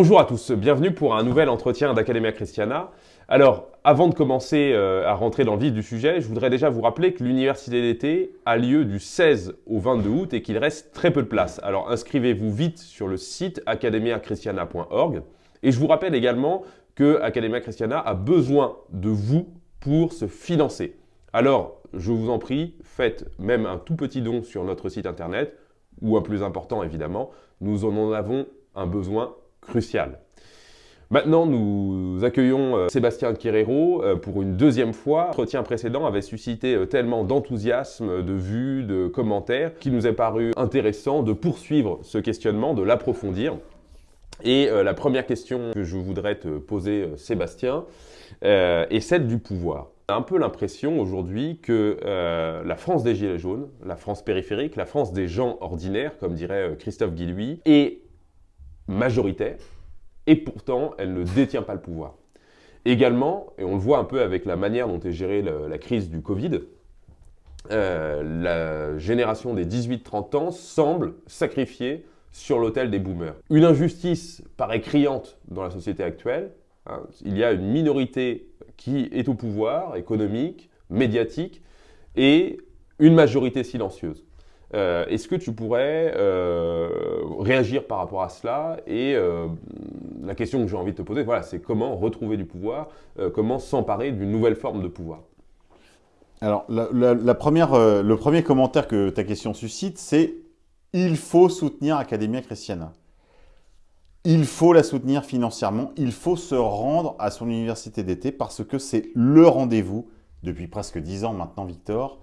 Bonjour à tous, bienvenue pour un nouvel entretien d'Academia Christiana. Alors, avant de commencer euh, à rentrer dans le vif du sujet, je voudrais déjà vous rappeler que l'université d'été a lieu du 16 au 22 août et qu'il reste très peu de place. Alors, inscrivez-vous vite sur le site academiachristiana.org. Et je vous rappelle également que Academia Christiana a besoin de vous pour se financer. Alors, je vous en prie, faites même un tout petit don sur notre site internet, ou un plus important évidemment, nous en avons un besoin crucial. Maintenant, nous accueillons euh, Sébastien Querero euh, pour une deuxième fois. L'entretien précédent avait suscité euh, tellement d'enthousiasme, de vues, de commentaires, qu'il nous est paru intéressant de poursuivre ce questionnement, de l'approfondir. Et la première question que je voudrais te poser, Sébastien, est celle du pouvoir. On a un peu l'impression aujourd'hui que la France des Gilets jaunes, la France périphérique, la France des gens ordinaires, comme dirait Christophe Guillouis, est majoritaire, et pourtant, elle ne détient pas le pouvoir. Également, et on le voit un peu avec la manière dont est gérée la, crise du Covid, euh, la génération des 18-30 ans semble sacrifiée sur l'autel des boomers. Une injustice paraît criante dans la société actuelle. Hein. il y a une minorité qui est au pouvoir, économique, médiatique, et une majorité silencieuse. Euh, est-ce que tu pourrais euh, réagir par rapport à cela Et euh, la question que j'ai envie de te poser, voilà, c'est comment retrouver du pouvoir, comment s'emparer d'une nouvelle forme de pouvoir? Alors, la, première, le premier commentaire que ta question suscite, c'est « il faut soutenir Academia Christiana ». Il faut la soutenir financièrement, il faut se rendre à son université d'été parce que c'est le rendez-vous, depuis presque dix ans maintenant, Victor,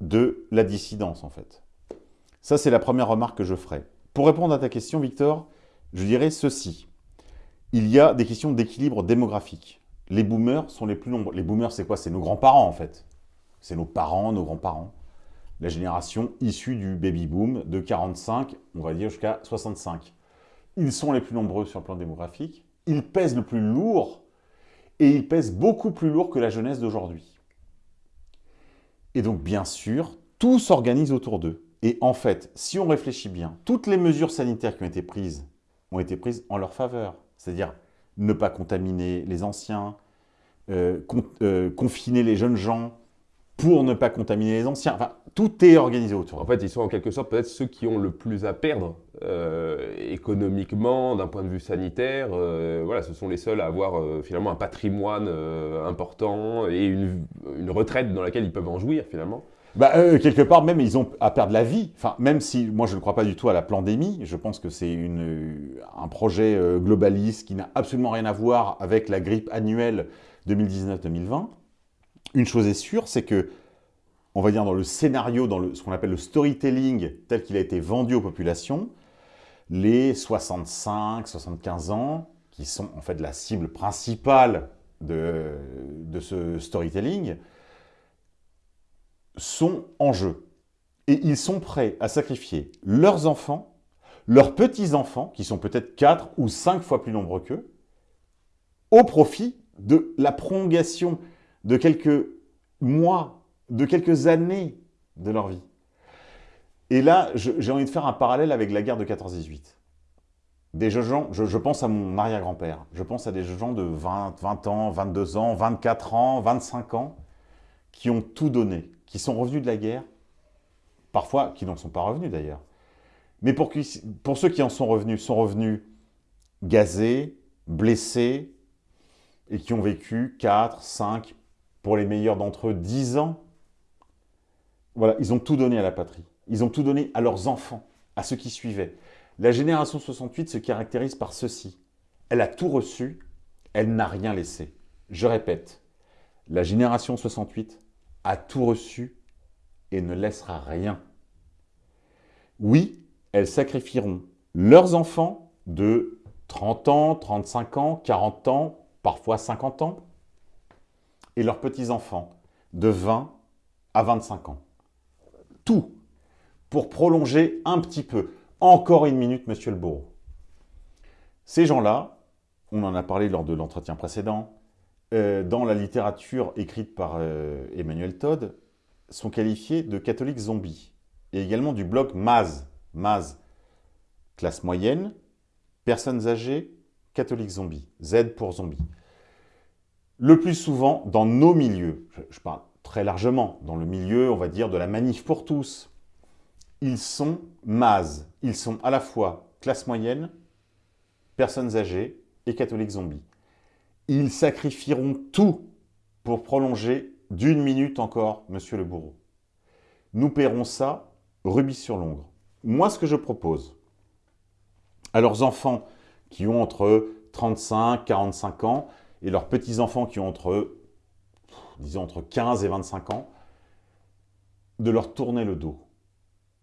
de la dissidence en fait. Ça, c'est la première remarque que je ferai. Pour répondre à ta question, Victor, je dirais ceci. Il y a des questions d'équilibre démographique. Les boomers sont les plus nombreux. Les boomers, c'est quoi? C'est nos grands-parents, en fait. C'est nos parents, nos grands-parents. La génération issue du baby-boom de 45, on va dire, jusqu'à 65. Ils sont les plus nombreux sur le plan démographique. Ils pèsent le plus lourd et ils pèsent beaucoup plus lourd que la jeunesse d'aujourd'hui. Et donc, bien sûr, tout s'organise autour d'eux. Et en fait, si on réfléchit bien, toutes les mesures sanitaires qui ont été prises ont été prises en leur faveur. C'est-à-dire ne pas contaminer les anciens, euh, euh, confiner les jeunes gens pour ne pas contaminer les anciens. Enfin, tout est organisé autour. En fait, ils sont en quelque sorte peut-être ceux qui ont le plus à perdre euh, économiquement, d'un point de vue sanitaire. voilà, ce sont les seuls à avoir finalement un patrimoine important et une, une retraite dans laquelle ils peuvent en jouir finalement. Bah, euh, quelque part, même, ils ont à perdre la vie. Enfin, même si, moi, je ne crois pas du tout à la pandémie. Je pense que c'est un projet euh, globaliste qui n'a absolument rien à voir avec la grippe annuelle 2019-2020. Une chose est sûre, c'est que, on va dire dans le scénario, dans ce qu'on appelle le storytelling tel qu'il a été vendu aux populations, les 65, 75 ans, qui sont en fait la cible principale de ce storytelling, sont en jeu. Et ils sont prêts à sacrifier leurs enfants, leurs petits-enfants, qui sont peut-être 4 ou 5 fois plus nombreux qu'eux, au profit de la prolongation de quelques mois, de quelques années de leur vie. Et là, j'ai envie de faire un parallèle avec la guerre de 14-18. Des gens, je, pense à mon arrière-grand-père, je pense à des gens de 20, 20 ans, 22 ans, 24 ans, 25 ans, qui ont tout donné, qui sont revenus de la guerre, parfois qui n'en sont pas revenus d'ailleurs, mais pour, pour, ceux qui en sont revenus, sont revenus gazés, blessés, et qui ont vécu 4, 5, pour les meilleurs d'entre eux, 10 ans. Voilà, ils ont tout donné à la patrie. Ils ont tout donné à leurs enfants, à ceux qui suivaient. La génération 68 se caractérise par ceci. Elle a tout reçu, elle n'a rien laissé. Je répète, la génération 68 a tout reçu et ne laissera rien. Oui, elles sacrifieront leurs enfants de 30 ans, 35 ans, 40 ans, parfois 50 ans, et leurs petits-enfants de 20 à 25 ans. Tout pour prolonger un petit peu. Encore une minute, monsieur le bourreau. Ces gens-là, on en a parlé lors de l'entretien précédent, dans la littérature écrite par euh, Emmanuel Todd, sont qualifiés de catholiques zombies. Et également du blog Maz. Maz, classe moyenne, personnes âgées, catholique zombie. Z pour zombie. Le plus souvent, dans nos milieux, je parle très largement, dans le milieu, on va dire, de la manif pour tous, ils sont mazes. Ils sont à la fois classe moyenne, personnes âgées et catholiques zombies. Ils sacrifieront tout pour prolonger d'une minute encore, monsieur le bourreau. Nous paierons ça rubis sur l'ongre. Moi, ce que je propose à leurs enfants qui ont entre 35, 45 ans et leurs petits-enfants qui ont entre, disons, entre 15 et 25 ans, de leur tourner le dos.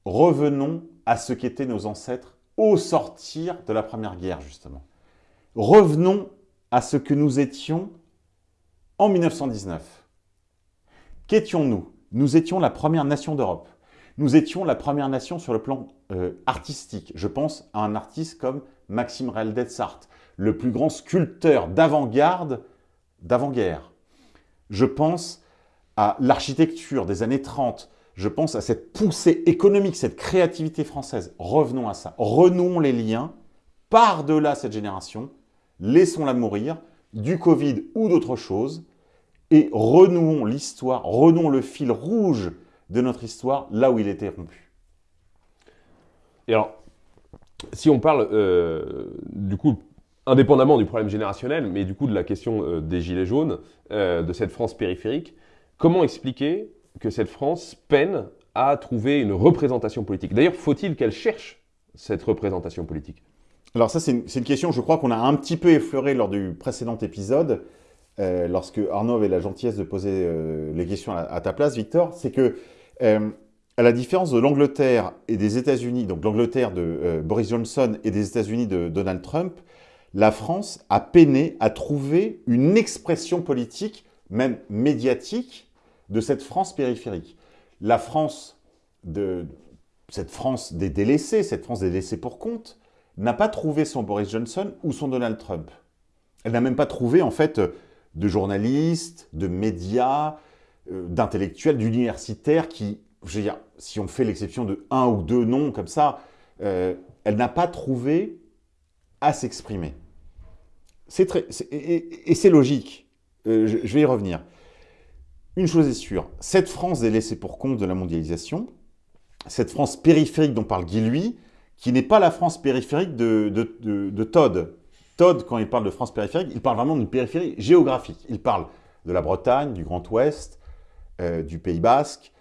Revenons à ce qu'étaient nos ancêtres au sortir de la Première Guerre, justement. Revenons à ce que nous étions en 1919. Qu'étions-nous? Nous étions la première nation d'Europe. Nous étions la première nation sur le plan euh, artistique. Je pense à un artiste comme Maxime Reldetsart, le plus grand sculpteur d'avant-garde d'avant-guerre. Je pense à l'architecture des années 30. Je pense à cette poussée économique, cette créativité française. Revenons à ça. Renouons les liens par-delà cette génération. Laissons-la mourir du Covid ou d'autre chose et renouons l'histoire, renouons le fil rouge de notre histoire là où il était rompu. Et alors, si on parle euh, du coup, indépendamment du problème générationnel, mais du coup de la question euh, des gilets jaunes, euh, de cette France périphérique, comment expliquer que cette France peine à trouver une représentation politique? D'ailleurs, faut-il qu'elle cherche cette représentation politique? Alors ça, c'est une, question, je crois qu'on a un petit peu effleuré lors du précédent épisode, lorsque Arnaud avait la gentillesse de poser les questions à, ta place, Victor, c'est que euh, à la différence de l'Angleterre et des États-Unis, donc l'Angleterre de euh, Boris Johnson et des États-Unis de Donald Trump, la France a peiné à trouver une expression politique, même médiatique, de cette France périphérique. La France, de, cette France des délaissés, cette France des délaissés pour compte, n'a pas trouvé son Boris Johnson ou son Donald Trump. Elle n'a même pas trouvé, en fait, de journalistes, de médias, euh, d'intellectuels, d'universitaires qui, je veux dire, si on fait l'exception de un ou deux noms comme ça, euh, elle n'a pas trouvé à s'exprimer. C'est très, et, c'est logique. Euh, je, vais y revenir. Une chose est sûre, cette France est laissée pour compte de la mondialisation, cette France périphérique dont parle Guy Lui, qui n'est pas la France périphérique de, de, de Todd. Todd, quand il parle de France périphérique, il parle vraiment d'une périphérie géographique. Il parle de la Bretagne, du Grand Ouest, euh, du Pays Basque,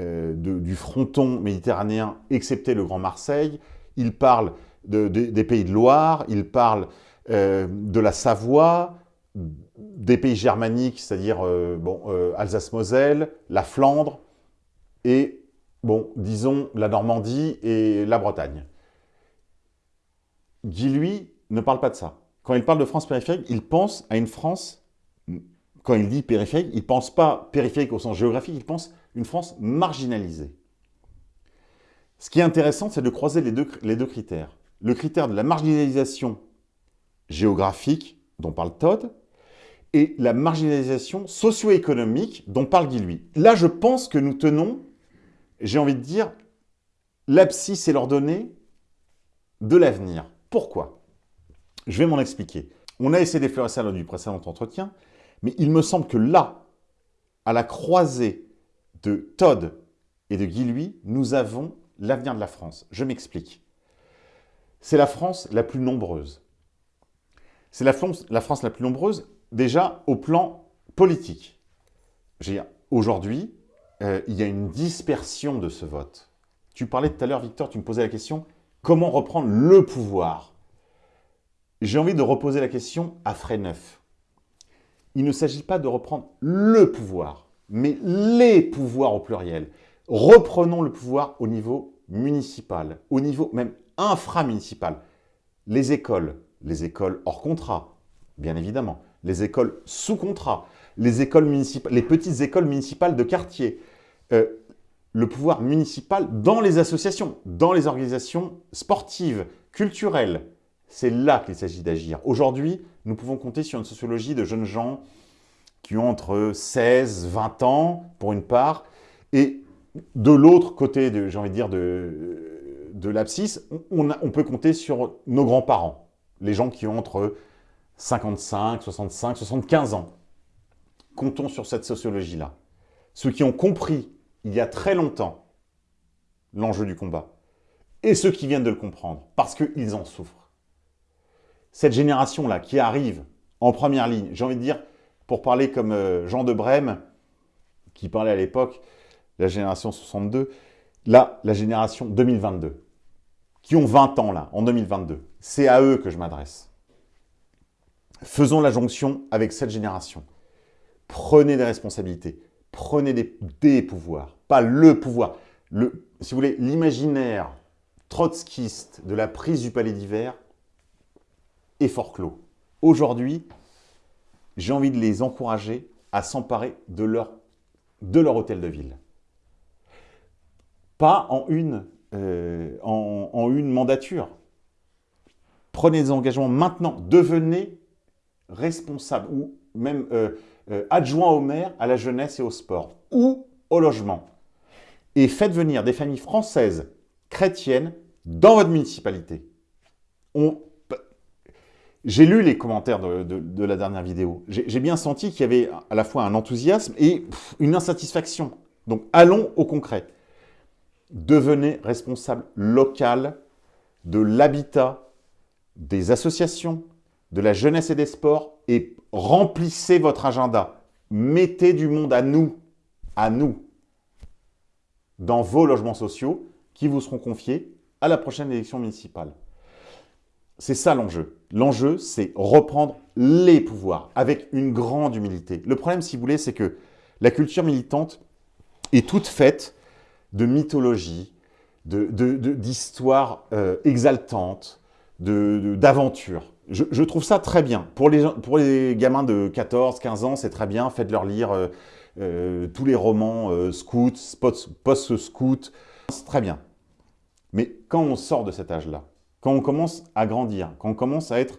euh, du fronton méditerranéen, excepté le Grand Marseille. Il parle des pays de Loire, il parle euh, de la Savoie, des pays germaniques, c'est-à-dire bon, Alsace-Moselle, la Flandre, et, bon, disons, la Normandie et la Bretagne. Guy, lui, ne parle pas de ça. Quand il parle de France périphérique, il pense à une France quand il dit périphérique, il ne pense pas périphérique au sens géographique, il pense une France marginalisée. Ce qui est intéressant, c'est de croiser les deux, critères. Le critère de la marginalisation géographique, dont parle Todd, et la marginalisation socio-économique, dont parle Guy. Là, je pense que nous tenons, j'ai envie de dire, l'abscisse et l'ordonnée de l'avenir. Pourquoi? Je vais m'en expliquer. On a essayé d'effleurer ça lors du précédent entretien, mais il me semble que là, à la croisée de Todd et de Guy nous avons l'avenir de la France. Je m'explique. C'est la France la plus nombreuse. C'est la, la, France la plus nombreuse, déjà au plan politique. Aujourd'hui, euh, il y a une dispersion de ce vote. Tu parlais tout à l'heure, Victor, tu me posais la question, comment reprendre le pouvoir J'ai envie de reposer la question à frais neuf il ne s'agit pas de reprendre le pouvoir, mais les pouvoirs au pluriel. Reprenons le pouvoir au niveau municipal, au niveau même inframunicipal. Les écoles, les écoles hors contrat, bien évidemment, les écoles sous contrat, les, écoles municipales, les petites écoles municipales de quartier, euh, le pouvoir municipal dans les associations, dans les organisations sportives, culturelles, c'est là qu'il s'agit d'agir. Aujourd'hui, nous pouvons compter sur une sociologie de jeunes gens qui ont entre 16, 20 ans, pour une part, et de l'autre côté, j'ai envie de dire, de, de l'abscisse, on, on, peut compter sur nos grands-parents. les gens qui ont entre 55, 65, 75 ans. Comptons sur cette sociologie-là. Ceux qui ont compris, il y a très longtemps, l'enjeu du combat. Et ceux qui viennent de le comprendre, parce qu'ils en souffrent. Cette génération-là qui arrive en première ligne, j'ai envie de dire, pour parler comme euh, Jean de Brême, qui parlait à l'époque, la génération 62, là, la génération 2022, qui ont 20 ans là, en 2022. C'est à eux que je m'adresse. Faisons la jonction avec cette génération. Prenez des responsabilités, prenez des, pouvoirs, pas le pouvoir. Si vous voulez, l'imaginaire trotskiste de la prise du palais d'hiver est fort clos. Aujourd'hui, j'ai envie de les encourager à s'emparer de leur, hôtel de ville. Pas en une, euh, en une mandature. Prenez des engagements maintenant. Devenez responsable ou même euh, euh, adjoint au maire à la jeunesse et au sport ou au logement. Et faites venir des familles françaises chrétiennes dans votre municipalité. J'ai lu les commentaires de, la dernière vidéo. J'ai bien senti qu'il y avait à la fois un enthousiasme et une insatisfaction. Donc allons au concret. Devenez responsable local de l'habitat, des associations, de la jeunesse et des sports et remplissez votre agenda. Mettez du monde à nous, à nous, dans vos logements sociaux qui vous seront confiés à la prochaine élection municipale. C'est ça l'enjeu. L'enjeu, c'est reprendre les pouvoirs avec une grande humilité. Le problème, si vous voulez, c'est que la culture militante est toute faite de mythologie, d'histoires de, euh, exaltantes, d'aventures. Je, trouve ça très bien. Pour les, pour les gamins de 14, 15 ans, c'est très bien. Faites-leur lire euh, euh, tous les romans euh, scouts, post-scouts. C'est très bien. Mais quand on sort de cet âge-là, quand on commence à grandir, quand on commence à être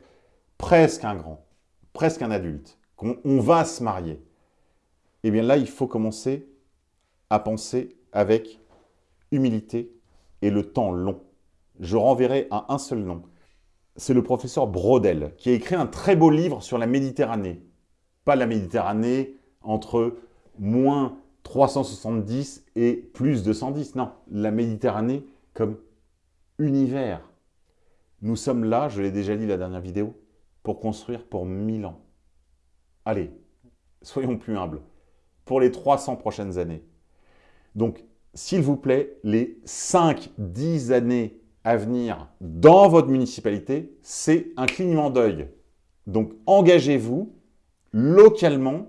presque un grand, presque un adulte, qu'on on va se marier, eh bien là, il faut commencer à penser avec humilité et le temps long. Je renverrai à un seul nom c'est le professeur Brodel, qui a écrit un très beau livre sur la Méditerranée. Pas la Méditerranée entre moins 370 et plus 210, non. La Méditerranée comme univers. Nous sommes là, je l'ai déjà dit la dernière vidéo, pour construire pour 1000 ans. Allez, soyons plus humbles, pour les 300 prochaines années. Donc, s'il vous plaît, les 5-10 années à venir dans votre municipalité, c'est un clignement d'œil. Donc, engagez-vous localement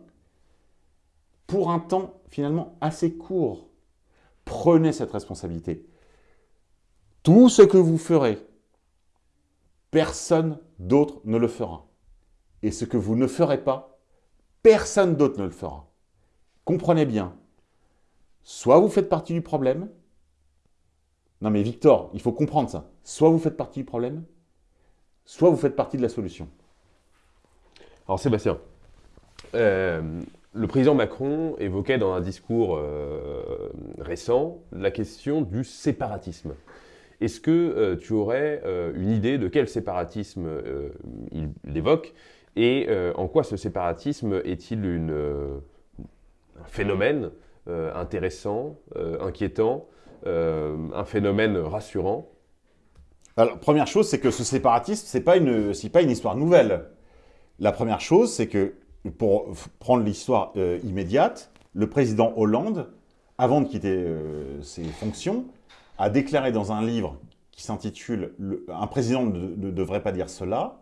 pour un temps finalement assez court. Prenez cette responsabilité. Tout ce que vous ferez, personne d'autre ne le fera. Et ce que vous ne ferez pas, personne d'autre ne le fera. Comprenez bien, soit vous faites partie du problème, non mais Victor, il faut comprendre ça. Soit vous faites partie du problème, soit vous faites partie de la solution. Alors Sébastien, euh, le président Macron évoquait dans un discours euh, récent la question du séparatisme. Est-ce que euh, tu aurais une idée de quel séparatisme il, évoque et en quoi ce séparatisme est-il un phénomène intéressant, inquiétant euh, un phénomène rassurant? Alors, première chose, c'est que ce séparatisme, ce n'est pas, pas une histoire nouvelle. La première chose, c'est que, pour prendre l'histoire euh, immédiate, le président Hollande, avant de quitter euh, ses fonctions, a déclaré dans un livre qui s'intitule « Un président ne, devrait pas dire cela »,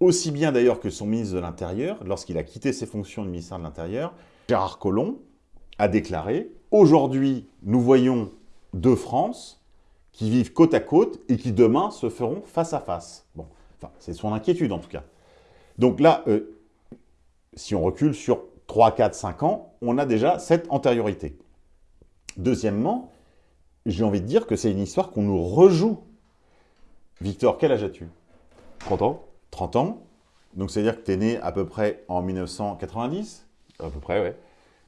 aussi bien d'ailleurs que son ministre de l'Intérieur, lorsqu'il a quitté ses fonctions du ministère de l'Intérieur, Gérard Collomb a déclaré « Aujourd'hui, nous voyons deux France qui vivent côte à côte et qui demain se feront face à face. Bon, c'est son inquiétude en tout cas. Donc là, euh, si on recule sur 3, 4, 5 ans, on a déjà cette antériorité. Deuxièmement, j'ai envie de dire que c'est une histoire qu'on nous rejoue. Victor, quel âge as-tu? 30 ans. 30 ans. Donc, c'est-à-dire que tu es né à peu près en 1990 À peu près, oui.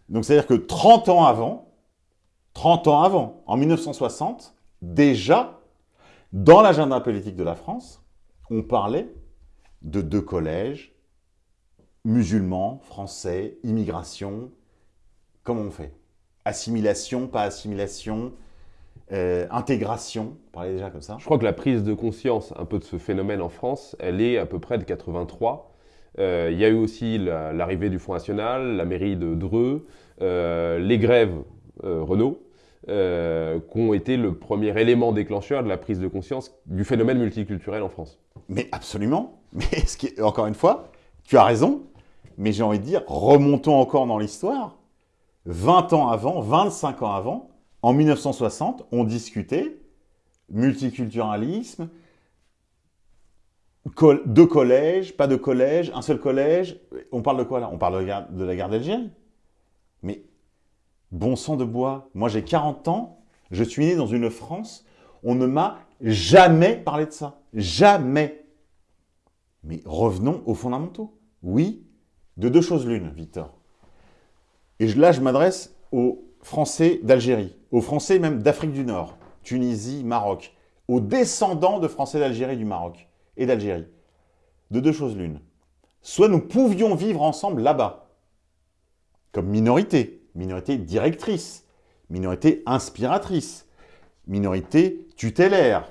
Donc, c'est-à-dire que 30 ans avant, 30 ans avant, en 1960, déjà, dans l'agenda politique de la France, on parlait de deux collèges, musulmans, français, immigration. Comment on fait? Assimilation, pas assimilation euh, intégration, on parlait déjà comme ça. Je crois que la prise de conscience un peu de ce phénomène en France, elle est à peu près de 83. Euh, il y a eu aussi l'arrivée du Front National, la mairie de Dreux, euh, les grèves Renault, qui ont été le premier élément déclencheur de la prise de conscience du phénomène multiculturel en France. Mais absolument. Mais ce qui est, encore une fois, tu as raison, mais j'ai envie de dire, remontons encore dans l'histoire. 20 ans avant, 25 ans avant, en 1960, on discutait multiculturalisme, deux collèges, pas de collège, un seul collège. On parle de quoi là? On parle de la guerre d'Algérie. Mais bon sang de bois, moi j'ai 40 ans, je suis né dans une France, on ne m'a jamais parlé de ça. Jamais. Mais revenons aux fondamentaux. Oui, de deux choses l'une, Victor. Et là, je m'adresse aux Français d'Algérie aux Français même d'Afrique du Nord, Tunisie, Maroc, aux descendants de Français d'Algérie du Maroc et d'Algérie. De deux choses l'une. Soit nous pouvions vivre ensemble là-bas, comme minorité, minorité directrice, minorité inspiratrice, minorité tutélaire,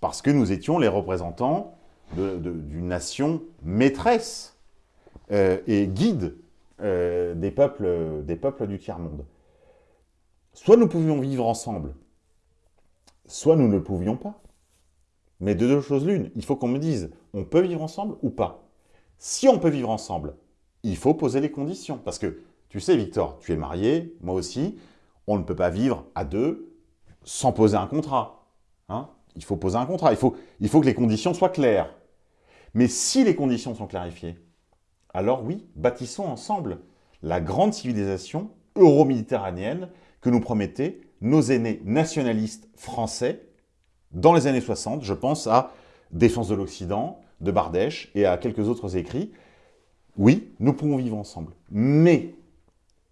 parce que nous étions les représentants d'une nation maîtresse et guide euh, des, peuples, des peuples du tiers-monde. Soit nous pouvions vivre ensemble, soit nous ne pouvions pas. Mais de deux choses l'une, il faut qu'on me dise, on peut vivre ensemble ou pas Si on peut vivre ensemble, il faut poser les conditions. Parce que, tu sais Victor, tu es marié, moi aussi, on ne peut pas vivre à deux sans poser un contrat. Hein il faut poser un contrat, il faut, il faut que les conditions soient claires. Mais si les conditions sont clarifiées, alors oui, bâtissons ensemble la grande civilisation euro-méditerranéenne que nous promettaient nos aînés nationalistes français dans les années 60. Je pense à Défense de l'Occident, de Bardèche et à quelques autres écrits. Oui, nous pouvons vivre ensemble, mais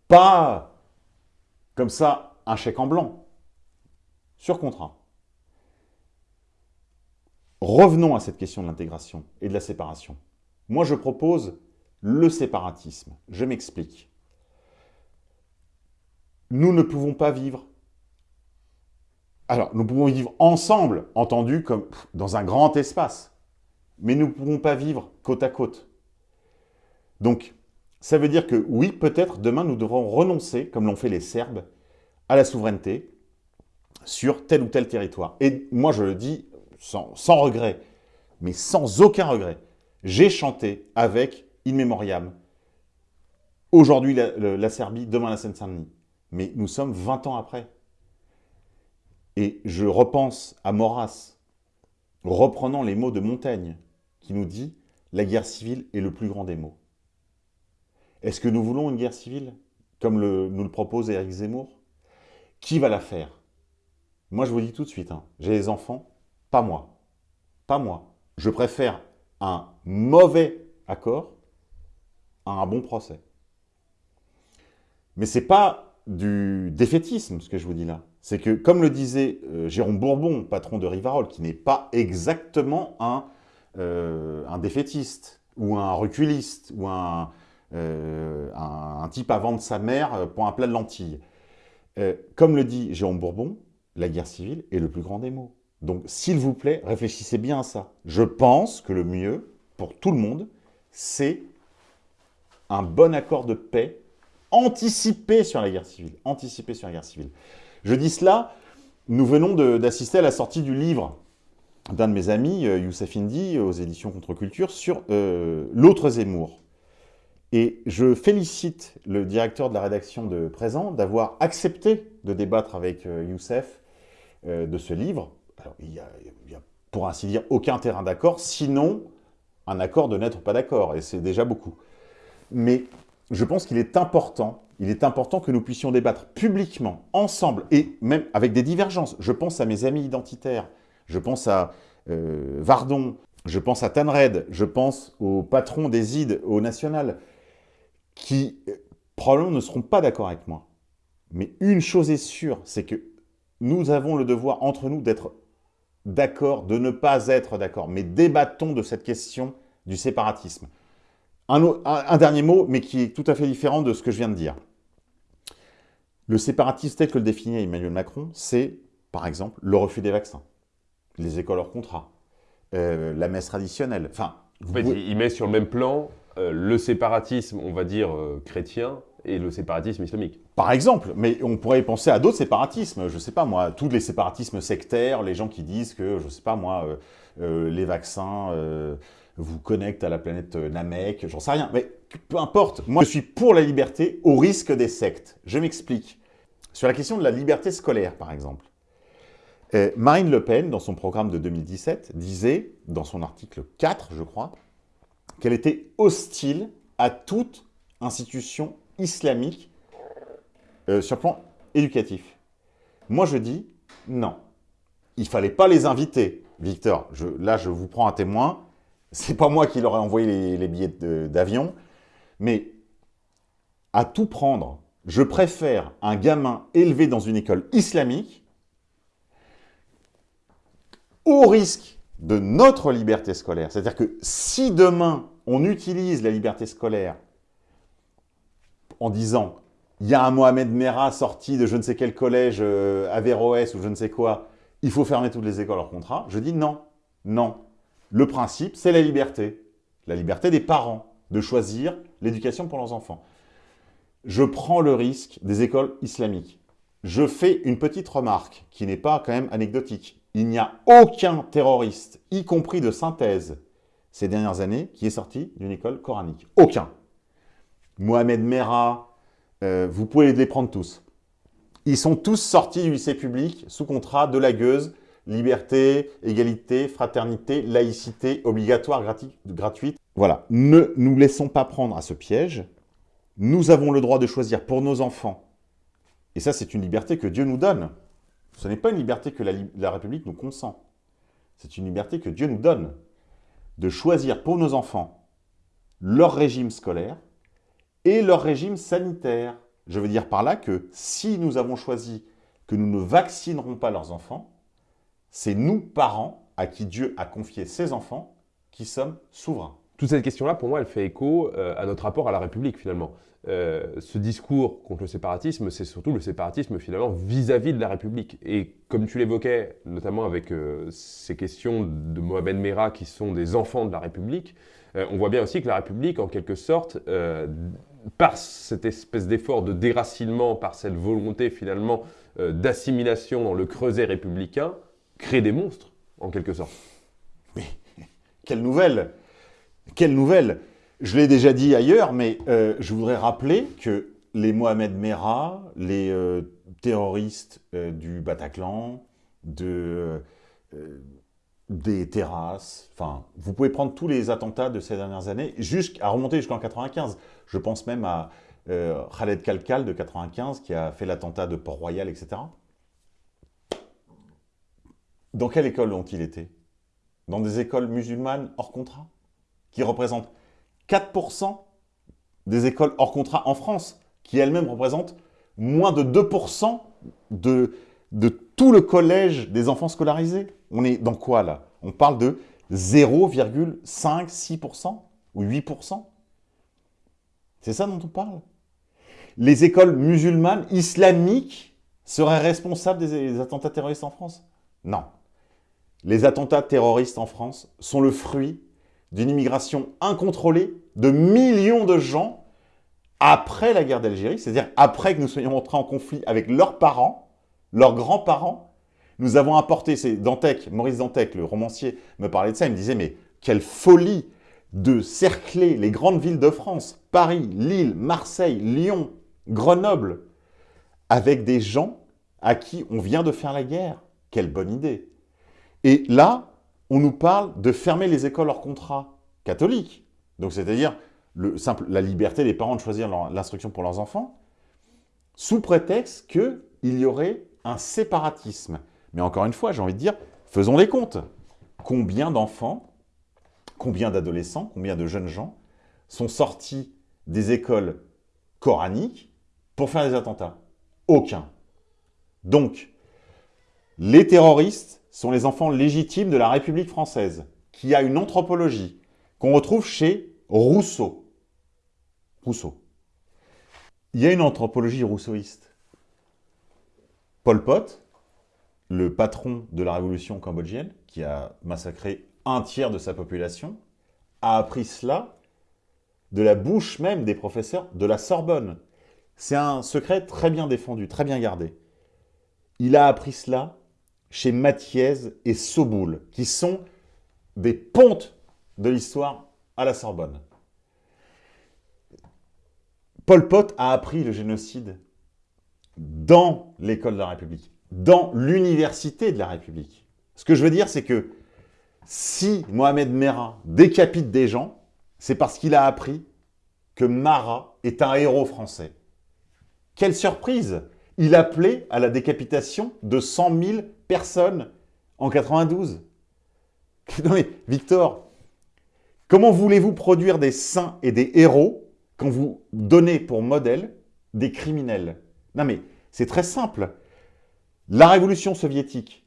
pas comme ça un chèque en blanc, sur contrat. Revenons à cette question de l'intégration et de la séparation. Moi, je propose le séparatisme. Je m'explique nous ne pouvons pas vivre. Alors, nous pouvons vivre ensemble, entendu comme dans un grand espace, mais nous ne pouvons pas vivre côte à côte. Donc, ça veut dire que oui, peut-être demain nous devrons renoncer, comme l'ont fait les Serbes, à la souveraineté sur tel ou tel territoire. Et moi, je le dis sans, regret, mais sans aucun regret. J'ai chanté avec In Memoriam. Aujourd'hui, la, Serbie, demain la Seine-Saint-Denis. Mais nous sommes 20 ans après. Et je repense à Maurras, reprenant les mots de Montaigne, qui nous dit « La guerre civile est le plus grand des maux ». Est-ce que nous voulons une guerre civile, comme nous le propose Éric Zemmour? Qui va la faire? Moi, je vous dis tout de suite, hein, j'ai des enfants, pas moi. Pas moi. Je préfère un mauvais accord un bon procès. Mais c'est pas du défaitisme, ce que je vous dis là. C'est que, comme le disait euh, Jérôme Bourbon, patron de Rivarol, qui n'est pas exactement un, euh, un défaitiste, ou un reculiste, ou un, euh, un, type à vendre sa mère pour un plat de lentilles. comme le dit Jérôme Bourbon, la guerre civile est le plus grand des maux. Donc, s'il vous plaît, réfléchissez bien à ça. Je pense que le mieux, pour tout le monde, c'est un bon accord de paix anticiper sur la guerre civile. Anticiper sur la guerre civile. Je dis cela, nous venons d'assister à la sortie du livre d'un de mes amis, euh, Youssef Indy, aux éditions Contre-Culture, sur euh, l'autre Zemmour. Et je félicite le directeur de la rédaction de Présent d'avoir accepté de débattre avec euh, Youssef de ce livre. Alors, il n'y a, a, pour ainsi dire, aucun terrain d'accord, sinon un accord de n'être pas d'accord, et c'est déjà beaucoup. Mais je pense qu'il est important, il est important que nous puissions débattre publiquement, ensemble, et même avec des divergences. Je pense à mes amis identitaires, je pense à euh, Vardon, je pense à Tanred, je pense aux patrons des ID au national, qui euh, probablement ne seront pas d'accord avec moi. Mais une chose est sûre, c'est que nous avons le devoir entre nous d'être d'accord, de ne pas être d'accord. Mais débattons de cette question du séparatisme. Un, dernier mot, mais qui est tout à fait différent de ce que je viens de dire. Le séparatisme tel que le définit Emmanuel Macron, c'est, par exemple, le refus des vaccins, les écoles hors contrat, euh, la messe traditionnelle. Enfin, en fait, il met sur le même plan euh, le séparatisme, on va dire, euh, chrétien et le séparatisme islamique. Par exemple, mais on pourrait penser à d'autres séparatismes, je ne sais pas moi, tous les séparatismes sectaires, les gens qui disent que, je ne sais pas moi, les vaccins vous connectent à la planète Namek, j'en sais rien, mais peu importe. Moi, je suis pour la liberté au risque des sectes. Je m'explique. Sur la question de la liberté scolaire, par exemple. Marine Le Pen, dans son programme de 2017, disait, dans son article 4, je crois, qu'elle était hostile à toute institution islamique euh, sur le plan éducatif. Moi, je dis non. Il fallait pas les inviter. Victor, là, je vous prends un témoin. C'est pas moi qui leur ai envoyé les, billets d'avion. Mais à tout prendre, je préfère un gamin élevé dans une école islamique au risque de notre liberté scolaire. C'est-à-dire que si demain, on utilise la liberté scolaire en disant il y a un Mohamed Merah sorti de je ne sais quel collège, euh, Averroès ou je ne sais quoi, il faut fermer toutes les écoles hors contrat, je dis non, non. Le principe, c'est la liberté. La liberté des parents de choisir l'éducation pour leurs enfants. Je prends le risque des écoles islamiques. Je fais une petite remarque qui n'est pas quand même anecdotique il n'y a aucun terroriste, y compris de synthèse, ces dernières années, qui est sorti d'une école coranique. Aucun. Mohamed Merah, euh, vous pouvez les prendre tous. Ils sont tous sortis du lycée public sous contrat de la gueuse, liberté, égalité, fraternité, laïcité, obligatoire, gratuite. Voilà, ne nous laissons pas prendre à ce piège. Nous avons le droit de choisir pour nos enfants. Et ça, c'est une liberté que Dieu nous donne. Ce n'est pas une liberté que la, République nous consent. C'est une liberté que Dieu nous donne de choisir pour nos enfants leur régime scolaire et leur régime sanitaire. Je veux dire par là que si nous avons choisi que nous ne vaccinerons pas leurs enfants, c'est nous, parents, à qui Dieu a confié ses enfants, qui sommes souverains. Toute cette question-là, pour moi, elle fait écho euh, à notre rapport à la République, finalement. Euh, ce discours contre le séparatisme, c'est surtout le séparatisme, finalement, vis-à-vis de la République. Et comme tu l'évoquais, notamment avec euh, ces questions de Mohamed Merah, qui sont des enfants de la République, on voit bien aussi que la République, en quelque sorte, par cette espèce d'effort de déracinement, par cette volonté, finalement, d'assimilation dans le creuset républicain, crée des monstres, en quelque sorte. Mais quelle nouvelle quelle nouvelle Je l'ai déjà dit ailleurs, mais euh, je voudrais rappeler que les Mohamed Merah, les euh, terroristes euh, du Bataclan, de, des terrasses, enfin, vous pouvez prendre tous les attentats de ces dernières années, jusqu'à remonter jusqu'en 95. Je pense même à Khaled Kalkal de 95 qui a fait l'attentat de Port-Royal, etc. Dans quelle école ont-ils été? Dans des écoles musulmanes hors contrat qui représente 4% des écoles hors contrat en France, qui elles-mêmes représentent moins de 2% de, de tout le collège des enfants scolarisés? On est dans quoi là? On parle de 0,5-6% ou 8% C'est ça dont on parle? Les écoles musulmanes, islamiques, seraient responsables des attentats terroristes en France? Non. Les attentats terroristes en France sont le fruit d'une immigration incontrôlée de millions de gens après la guerre d'Algérie, c'est-à-dire après que nous soyons entrés en conflit avec leurs parents, leurs grands-parents, nous avons apporté, c'est Dantec, Maurice Dantec, le romancier, me parlait de ça, il me disait, mais quelle folie de cercler les grandes villes de France, Paris, Lille, Marseille, Lyon, Grenoble, avec des gens à qui on vient de faire la guerre. Quelle bonne idée. Et là, on nous parle de fermer les écoles hors contrat catholiques. Donc, c'est-à-dire la liberté des parents de choisir l'instruction pour leurs enfants, sous prétexte qu'il y aurait un séparatisme. Mais encore une fois, j'ai envie de dire, faisons les comptes. Combien d'enfants, combien d'adolescents, combien de jeunes gens sont sortis des écoles coraniques pour faire des attentats? Aucun. Donc, les terroristes sont les enfants légitimes de la République française, qui a une anthropologie, qu'on retrouve chez Rousseau. Rousseau. Il y a une anthropologie rousseauiste. Pol Pot, le patron de la révolution cambodgienne, qui a massacré un tiers de sa population, a appris cela de la bouche même des professeurs de la Sorbonne. C'est un secret très bien défendu, très bien gardé. Il a appris cela chez Mathiez et Soboul, qui sont des pontes de l'histoire à la Sorbonne. Pol Pot a appris le génocide dans l'école de la République, dans l'université de la République. Ce que je veux dire, c'est que si Mohamed Merah décapite des gens, c'est parce qu'il a appris que Marat est un héros français. Quelle surprise Il appelait à la décapitation de 100 000 personnes en 92. Non mais, Victor, comment voulez-vous produire des saints et des héros quand vous donnez pour modèle des criminels? Non mais, c'est très simple. La révolution soviétique,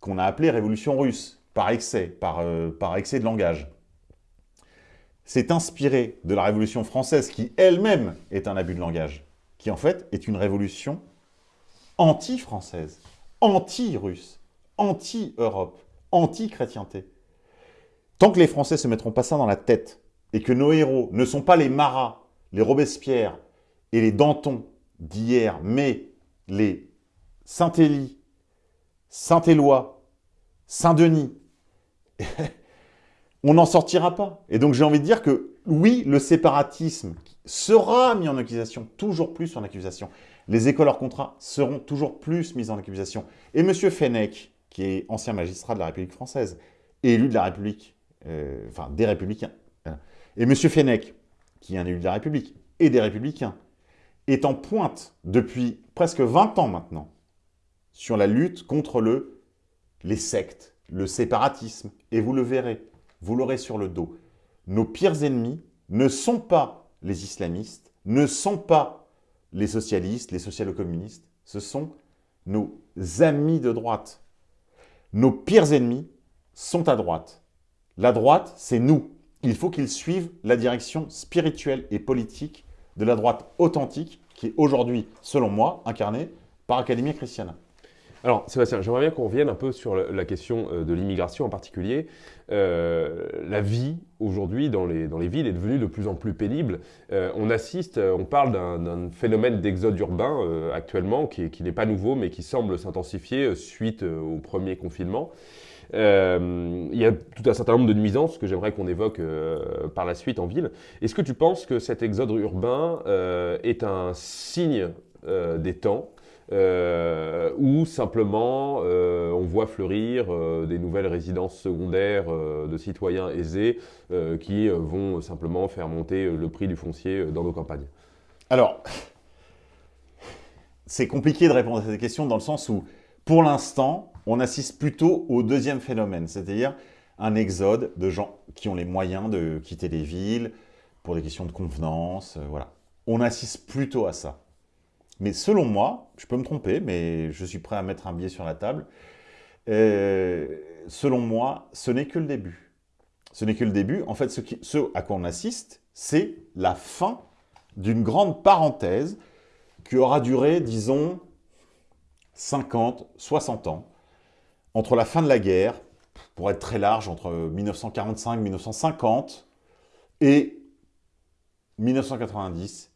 qu'on a appelée révolution russe, par excès, par, euh, par excès de langage, s'est inspirée de la révolution française, qui elle-même est un abus de langage, qui en fait est une révolution anti-française, anti-russe, anti-Europe, anti-chrétienté. Tant que les Français ne se mettront pas ça dans la tête, et que nos héros ne sont pas les Marat, les Robespierre et les Danton d'hier, mais les Saint-Élie, Saint-Éloi, Saint-Denis, on n'en sortira pas. Et donc j'ai envie de dire que oui, le séparatisme sera mis en accusation, toujours plus en accusation. Les écoles hors contrat seront toujours plus mises en accusation. Et M. Fenech, qui est ancien magistrat de la République française, élu de la République, euh, enfin des Républicains, hein, et M. Fenech, qui est un élu de la République, et des Républicains, est en pointe depuis presque 20 ans maintenant sur la lutte contre le, les sectes, le séparatisme. Et vous le verrez, vous l'aurez sur le dos. Nos pires ennemis ne sont pas les islamistes, ne sont pas les socialistes, les socialo-communistes, ce sont nos amis de droite. Nos pires ennemis sont à droite. La droite, c'est nous. Il faut qu'ils suivent la direction spirituelle et politique de la droite authentique qui est aujourd'hui, selon moi, incarnée par Academia Christiana. Alors, Sébastien, j'aimerais bien qu'on revienne un peu sur la question euh, de l'immigration en particulier. Euh, la vie, aujourd'hui, dans les, villes est devenue de plus en plus pénible. Euh, on assiste, on parle d'un phénomène d'exode urbain actuellement, qui n'est pas nouveau, mais qui semble s'intensifier suite au premier confinement. il y a tout un certain nombre de nuisances que j'aimerais qu'on évoque par la suite en ville. Est-ce que tu penses que cet exode urbain est un signe des temps euh, ou simplement euh, on voit fleurir euh, des nouvelles résidences secondaires de citoyens aisés qui vont simplement faire monter le prix du foncier dans nos campagnes Alors, c'est compliqué de répondre à cette question dans le sens où, pour l'instant, on assiste plutôt au deuxième phénomène, c'est-à-dire un exode de gens qui ont les moyens de quitter les villes pour des questions de convenance, voilà. On assiste plutôt à ça. Mais selon moi, je peux me tromper, mais je suis prêt à mettre un billet sur la table, euh, selon moi, ce n'est que le début. Ce n'est que le début. En fait, ce, ce à quoi on assiste, c'est la fin d'une grande parenthèse qui aura duré, disons, 50, 60 ans, entre la fin de la guerre, pour être très large, entre 1945 1950, et 1990,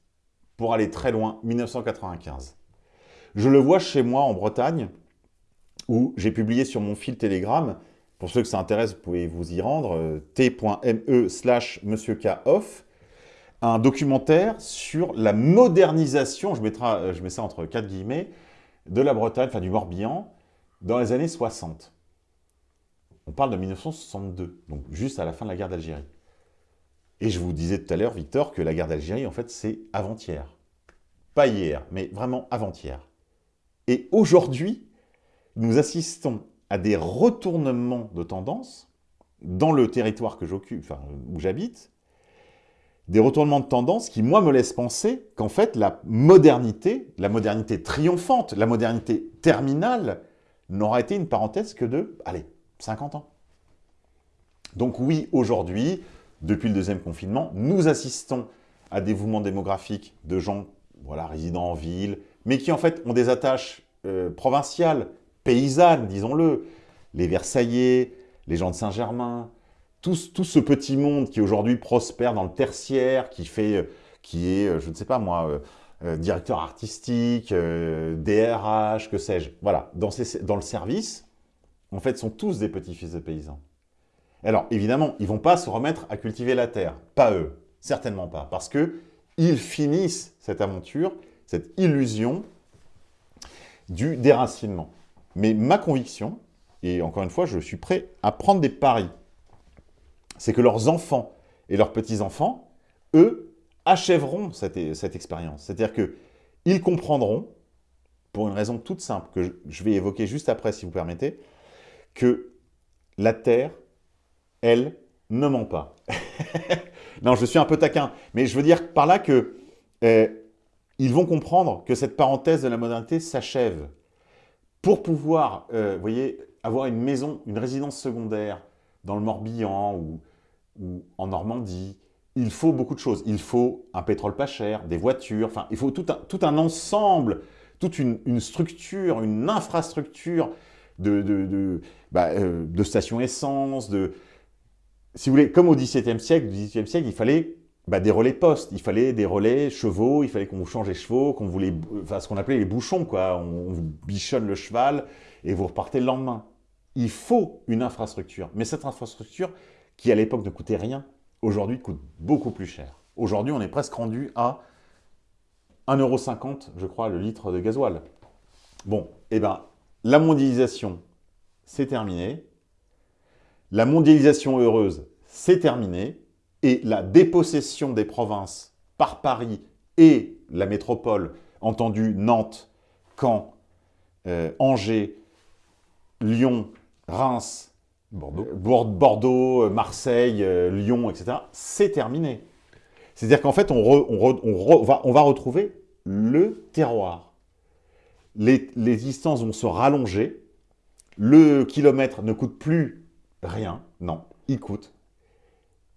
pour aller très loin, 1995. Je le vois chez moi en Bretagne, où j'ai publié sur mon fil Telegram, pour ceux que ça intéresse, vous pouvez vous y rendre, euh, t.me slash monsieurkoff, un documentaire sur la modernisation, je, mettrai, euh, je mets ça entre quatre guillemets, de la Bretagne, enfin du Morbihan, dans les années 60. On parle de 1962, donc juste à la fin de la guerre d'Algérie. Et je vous disais tout à l'heure, Victor, que la guerre d'Algérie, en fait, c'est avant-hier. Pas hier, mais vraiment avant-hier. Et aujourd'hui, nous assistons à des retournements de tendance dans le territoire que j'occupe, enfin, où j'habite, des retournements de tendance qui, moi, me laissent penser qu'en fait, la modernité, la modernité triomphante, la modernité terminale, n'aura été une parenthèse que de, allez, 50 ans. Donc oui, aujourd'hui, depuis le deuxième confinement, nous assistons à des mouvements démographiques de gens voilà, résidant en ville, mais qui en fait ont des attaches euh, provinciales, paysannes, disons-le. Les Versaillais, les gens de Saint-Germain, tout, ce petit monde qui aujourd'hui prospère dans le tertiaire, qui, fait, euh, qui est, euh, je ne sais pas moi, directeur artistique, DRH, que sais-je. Voilà, dans, le service, en fait, sont tous des petits-fils de paysans. Alors, évidemment, ils ne vont pas se remettre à cultiver la terre. Pas eux, certainement pas. Parce qu'ils finissent cette aventure, cette illusion du déracinement. Mais ma conviction, et encore une fois, je suis prêt à prendre des paris, c'est que leurs enfants et leurs petits-enfants, eux, achèveront cette, expérience. C'est-à-dire qu'ils comprendront, pour une raison toute simple, que je vais évoquer juste après, si vous permettez, que la Terre, elle, ne ment pas. non, je suis un peu taquin, mais je veux dire par là que eh, ils vont comprendre que cette parenthèse de la modernité s'achève. Pour pouvoir, euh, voyez, avoir une maison, une résidence secondaire dans le Morbihan ou, en Normandie, il faut beaucoup de choses. Il faut un pétrole pas cher, des voitures, enfin, il faut tout un, ensemble, toute une, structure, une infrastructure de, de, bah, euh, de stations essence, de, si vous voulez, comme au XVIIe siècle, XVIIIe siècle, il fallait bah, des relais postes, il fallait des relais chevaux, il fallait qu'on vous change les chevaux, qu'on les, enfin, ce qu'on appelait les bouchons, quoi. On, vous bichonne le cheval et vous repartez le lendemain. Il faut une infrastructure, mais cette infrastructure, qui à l'époque ne coûtait rien, aujourd'hui coûte beaucoup plus cher. Aujourd'hui, on est presque rendu à 1,50€, je crois, le litre de gasoil. Bon, eh ben, la mondialisation, c'est terminé. La mondialisation heureuse, c'est terminé. Et la dépossession des provinces par Paris et la métropole, entendu Nantes, Caen, euh, Angers, Lyon, Reims, Bordeaux, euh, Bordeaux euh, Marseille, Lyon, etc., c'est terminé. C'est-à-dire qu'en fait, on, va, on, va, retrouver le terroir. Les, les distances vont se rallonger, le kilomètre ne coûte plus Rien, non, il coûte.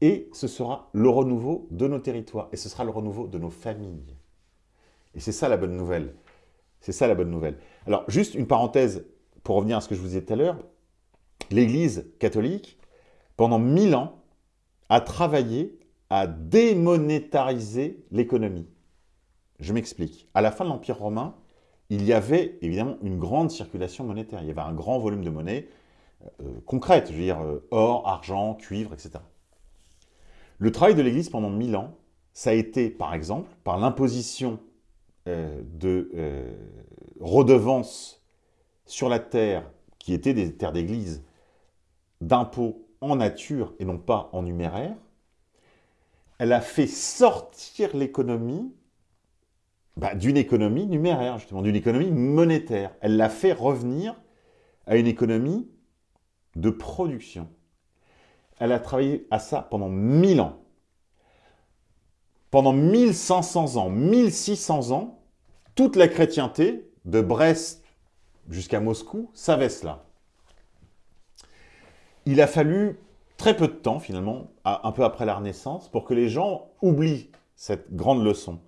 Et ce sera le renouveau de nos territoires, et ce sera le renouveau de nos familles. Et c'est ça la bonne nouvelle. C'est ça la bonne nouvelle. Alors, juste une parenthèse pour revenir à ce que je vous disais tout à l'heure. L'Église catholique, pendant mille ans, a travaillé à démonétariser l'économie. Je m'explique. À la fin de l'Empire romain, il y avait évidemment une grande circulation monétaire. Il y avait un grand volume de monnaie. Euh, concrètes, je veux dire euh, or, argent, cuivre, etc. Le travail de l'Église pendant mille ans, ça a été, par exemple, par l'imposition euh, de redevances sur la terre, qui étaient des terres d'église, d'impôts en nature et non pas en numéraire, elle a fait sortir l'économie bah, d'une économie numéraire, justement, d'une économie monétaire. Elle l'a fait revenir à une économie de production. Elle a travaillé à ça pendant 1000 ans. Pendant 1500 ans, 1600 ans, toute la chrétienté, de Brest jusqu'à Moscou, savait cela. Il a fallu très peu de temps, finalement, un peu après la Renaissance, pour que les gens oublient cette grande leçon.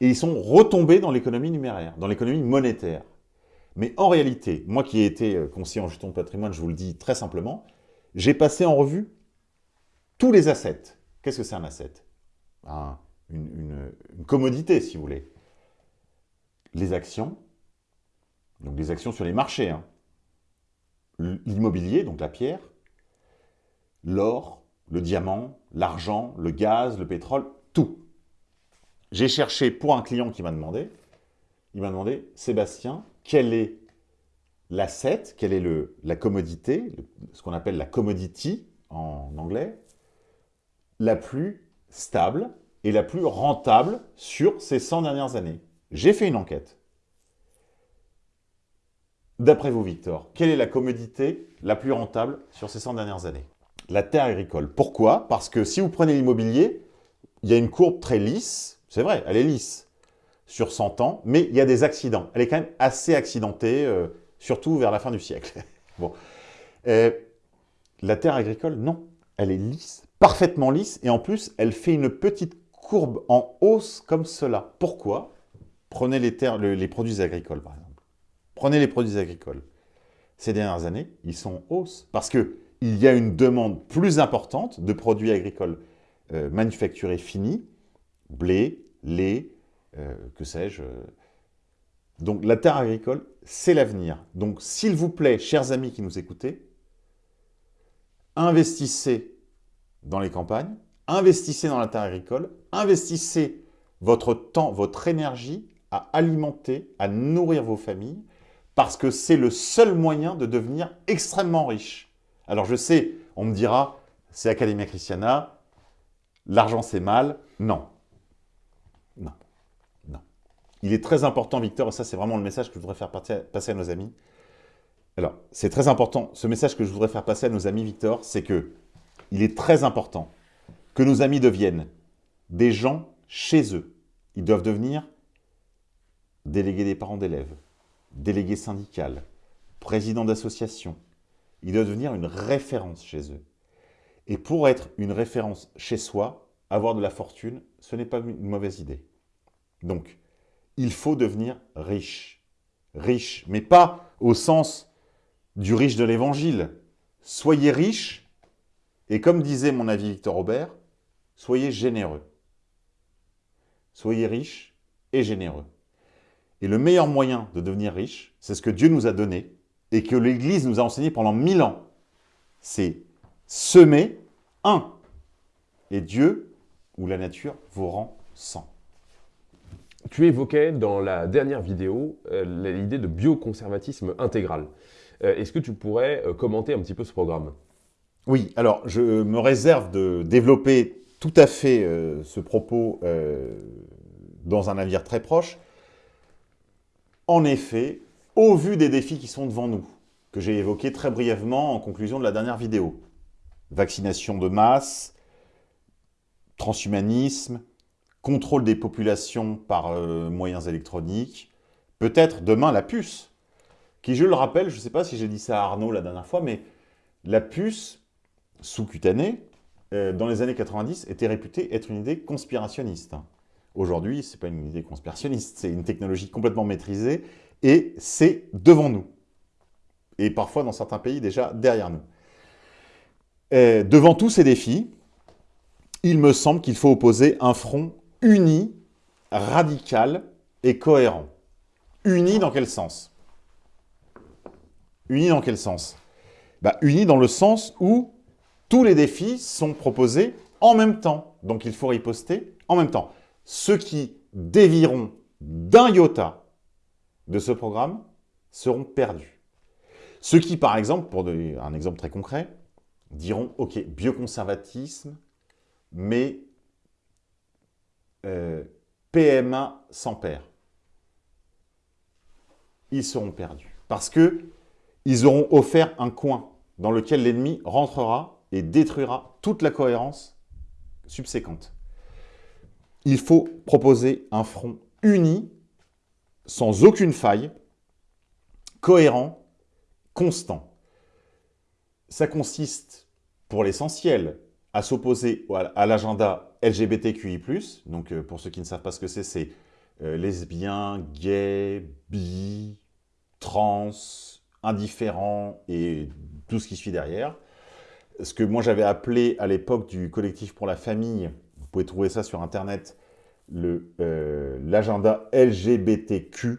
Et ils sont retombés dans l'économie numéraire, dans l'économie monétaire. Mais en réalité, moi qui ai été euh, conseiller en gestion de patrimoine, je vous le dis très simplement, j'ai passé en revue tous les assets. Qu'est-ce que c'est un asset? Une, commodité, si vous voulez. Les actions, donc les actions sur les marchés, hein. l'immobilier, donc la pierre, l'or, le diamant, l'argent, le gaz, le pétrole, tout. J'ai cherché pour un client qui m'a demandé, il m'a demandé, Sébastien, quel est l'asset, quelle est la commodité, ce qu'on appelle la commodity en anglais, la plus stable et la plus rentable sur ces 100 dernières années. J'ai fait une enquête. D'après vous, Victor, quelle est la commodité la plus rentable sur ces 100 dernières années? La terre agricole. Pourquoi? Parce que si vous prenez l'immobilier, il y a une courbe très lisse, c'est vrai, elle est lisse, sur 100 ans, mais il y a des accidents. Elle est quand même assez accidentée, euh, surtout vers la fin du siècle. bon. Euh, la terre agricole, non. Elle est lisse parfaitement lisse et en plus, elle fait une petite courbe en hausse comme cela. Pourquoi? Prenez les, produits agricoles, par exemple. Prenez les produits agricoles. Ces dernières années, ils sont en hausse parce qu'il y a une demande plus importante de produits agricoles euh, manufacturés finis, blé, lait, euh, que sais-je. Donc la terre agricole, c'est l'avenir. Donc s'il vous plaît, chers amis qui nous écoutez, investissez dans les campagnes, investissez dans la terre agricole, investissez votre temps, votre énergie à alimenter, à nourrir vos familles, parce que c'est le seul moyen de devenir extrêmement riche. Alors je sais, on me dira, c'est Academia Christiana, l'argent c'est mal. Non. Non. Il est très important, Victor, et ça c'est vraiment le message que je voudrais faire passer à nos amis. Alors, c'est très important, ce message que je voudrais faire passer à nos amis, Victor, c'est que il est très important que nos amis deviennent des gens chez eux. Ils doivent devenir délégués des parents d'élèves, délégués syndicales, président d'association. Ils doivent devenir une référence chez eux. Et pour être une référence chez soi, avoir de la fortune, ce n'est pas une mauvaise idée. Donc, il faut devenir riche. Riche, mais pas au sens du riche de l'évangile. Soyez riche, et comme disait mon avis Victor Robert, soyez généreux. Soyez riche et généreux. Et le meilleur moyen de devenir riche, c'est ce que Dieu nous a donné et que l'Église nous a enseigné pendant mille ans. C'est semer un. Et Dieu ou la nature vous rend cent. Tu évoquais dans la dernière vidéo euh, l'idée de bioconservatisme intégral. Euh, est-ce que tu pourrais euh, commenter un petit peu ce programme? Oui, alors je me réserve de développer tout à fait ce propos dans un avenir très proche. En effet, au vu des défis qui sont devant nous, que j'ai évoqués très brièvement en conclusion de la dernière vidéo, vaccination de masse, transhumanisme, contrôle des populations par euh, moyens électroniques, peut-être demain la puce, qui, je le rappelle, je ne sais pas si j'ai dit ça à Arnaud la dernière fois, mais la puce sous-cutanée, euh, dans les années 90, était réputée être une idée conspirationniste. Aujourd'hui, ce n'est pas une idée conspirationniste, c'est une technologie complètement maîtrisée et c'est devant nous. Et parfois, dans certains pays, déjà derrière nous. Euh, devant tous ces défis, il me semble qu'il faut opposer un front uni, radical et cohérent. Uni dans quel sens? Uni dans quel sens? Bah, Uni dans le sens où tous les défis sont proposés en même temps. Donc il faut riposter en même temps. Ceux qui dévieront d'un iota de ce programme seront perdus. Ceux qui, par exemple, pour un exemple très concret, diront « Ok, bioconservatisme, mais euh, PMA sans père. Ils seront perdus. Parce que ils auront offert un coin dans lequel l'ennemi rentrera et détruira toute la cohérence subséquente. Il faut proposer un front uni, sans aucune faille, cohérent, constant. Ça consiste, pour l'essentiel, à s'opposer à l'agenda LGBTQI+. Donc, euh, pour ceux qui ne savent pas ce que c'est, c'est euh, lesbiens, gays, bi, trans, indifférents et tout ce qui suit derrière. Ce que moi j'avais appelé à l'époque du collectif pour la famille, vous pouvez trouver ça sur internet, euh, l'agenda LGBTQ,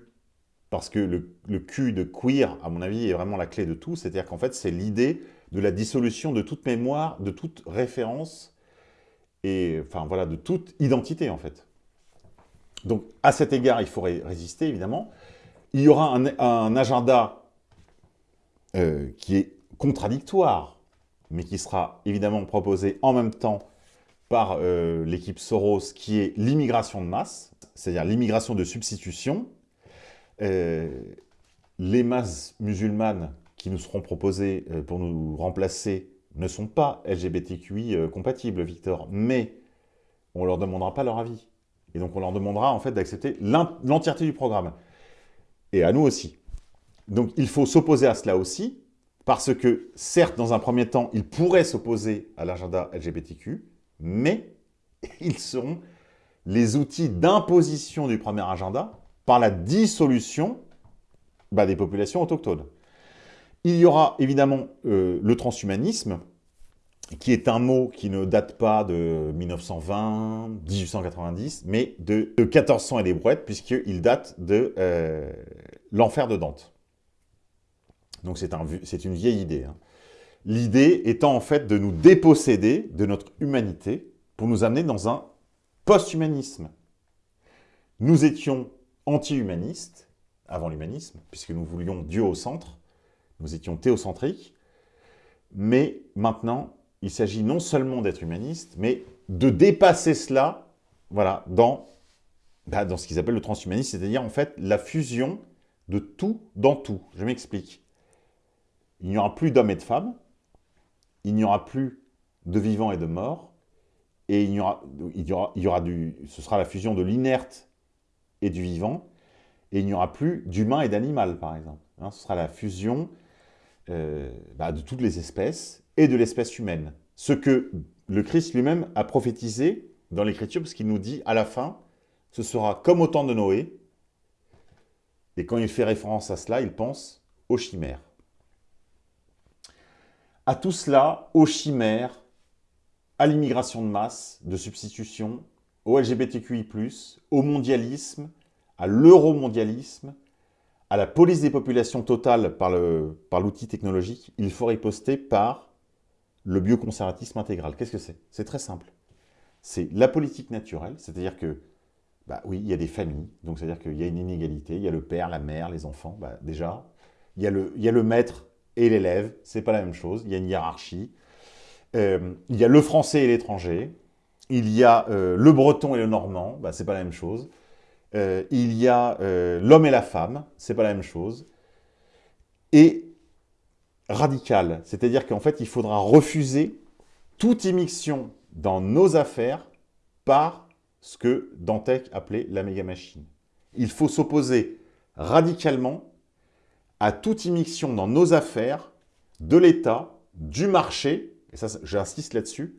parce que le, le, Q de queer, à mon avis, est vraiment la clé de tout. C'est-à-dire qu'en fait, c'est l'idée de la dissolution de toute mémoire, de toute référence, et enfin voilà, de toute identité en fait. Donc à cet égard, il faudrait résister évidemment. Il y aura un, agenda euh, qui est contradictoire, mais qui sera évidemment proposé en même temps par euh, l'équipe Soros, qui est l'immigration de masse, c'est-à-dire l'immigration de substitution. Euh, les masses musulmanes qui nous seront proposés euh, pour nous remplacer ne sont pas LGBTQI euh, compatibles, Victor, mais on ne leur demandera pas leur avis. Et donc on leur demandera en fait d'accepter l'entièreté du programme. Et à nous aussi. Donc il faut s'opposer à cela aussi, Parce que, certes, dans un premier temps, ils pourraient s'opposer à l'agenda LGBTQ, mais ils seront les outils d'imposition du premier agenda par la dissolution bah, des populations autochtones. Il y aura évidemment euh, le transhumanisme, qui est un mot qui ne date pas de 1920, 1890, mais de, 1400 et des brouettes, puisqu'il date de euh, l'enfer de Dante. Donc c'est un, une vieille idée. Hein. L'idée étant en fait de nous déposséder de notre humanité pour nous amener dans un post-humanisme. Nous étions anti-humanistes, avant l'humanisme, puisque nous voulions Dieu au centre, nous étions théocentriques, mais maintenant, il s'agit non seulement d'être humaniste, mais de dépasser cela voilà, dans, bah, dans ce qu'ils appellent le transhumanisme, c'est-à-dire en fait la fusion de tout dans tout. Je m'explique. Il n'y aura plus d'hommes et de femmes, il n'y aura plus de vivants et de morts, et il y aura, il y aura, il y aura du, ce sera la fusion de l'inerte et du vivant, et il n'y aura plus d'humain et d'animal, par exemple. Hein, ce sera la fusion euh, bah, de toutes les espèces et de l'espèce humaine. Ce que le Christ lui-même a prophétisé dans l'Écriture, parce qu'il nous dit à la fin, ce sera comme au temps de Noé, et quand il fait référence à cela, il pense aux chimères. À tout cela, aux chimères, à l'immigration de masse, de substitution, au LGBTQI+, au mondialisme, à l'euromondialisme, à la police des populations totale par l'outil technologique, il faut riposter par le bioconservatisme intégral. Qu'est-ce que c'est? C'est très simple. C'est la politique naturelle, c'est-à-dire que, bah oui, il y a des familles, donc c'est-à-dire qu'il y a une inégalité, il y a le père, la mère, les enfants, bah déjà, il y, a le, il y a le maître et l'élève, c'est pas la même chose, il y a une hiérarchie, euh, il y a le français et l'étranger, il y a euh, le breton et le normand, bah, c'est pas la même chose, euh, il y a l'homme et la femme, c'est pas la même chose, et radical, c'est-à-dire qu'en fait, il faudra refuser toute immixtion dans nos affaires par ce que Dantec appelait la méga-machine. Il faut s'opposer radicalement à toute immixtion dans nos affaires de l'État, du marché et ça, j'insiste là-dessus,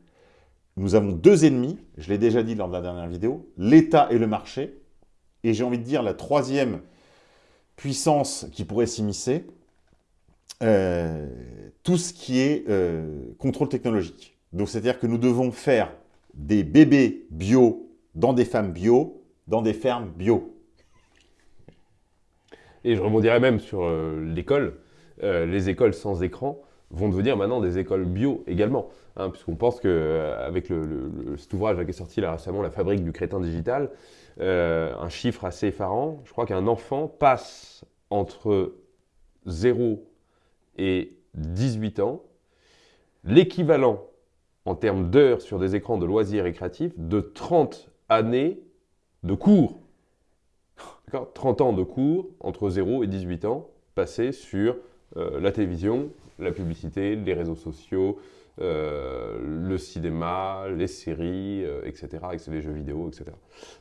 nous avons deux ennemis, je l'ai déjà dit lors de la dernière vidéo, l'État et le marché, et j'ai envie de dire la troisième puissance qui pourrait s'immiscer, euh, tout ce qui est euh, contrôle technologique. Donc c'est-à-dire que nous devons faire des bébés bio dans des femmes bio, dans des fermes bio. Et je rebondirais même sur euh, l'école, les écoles sans écran vont devenir maintenant des écoles bio également. Hein, puisqu'on pense qu'avec cet ouvrage qui est sorti là récemment, La fabrique du crétin digital, euh, un chiffre assez effarant, je crois qu'un enfant passe entre 0 et 18 ans. L'équivalent en termes d'heures sur des écrans de loisirs récréatifs de 30 années de cours. 30 ans de cours entre 0 et 18 ans passés sur euh, la télévision, la publicité, les réseaux sociaux, euh, le cinéma, les séries, etc., euh, les jeux vidéo, etc.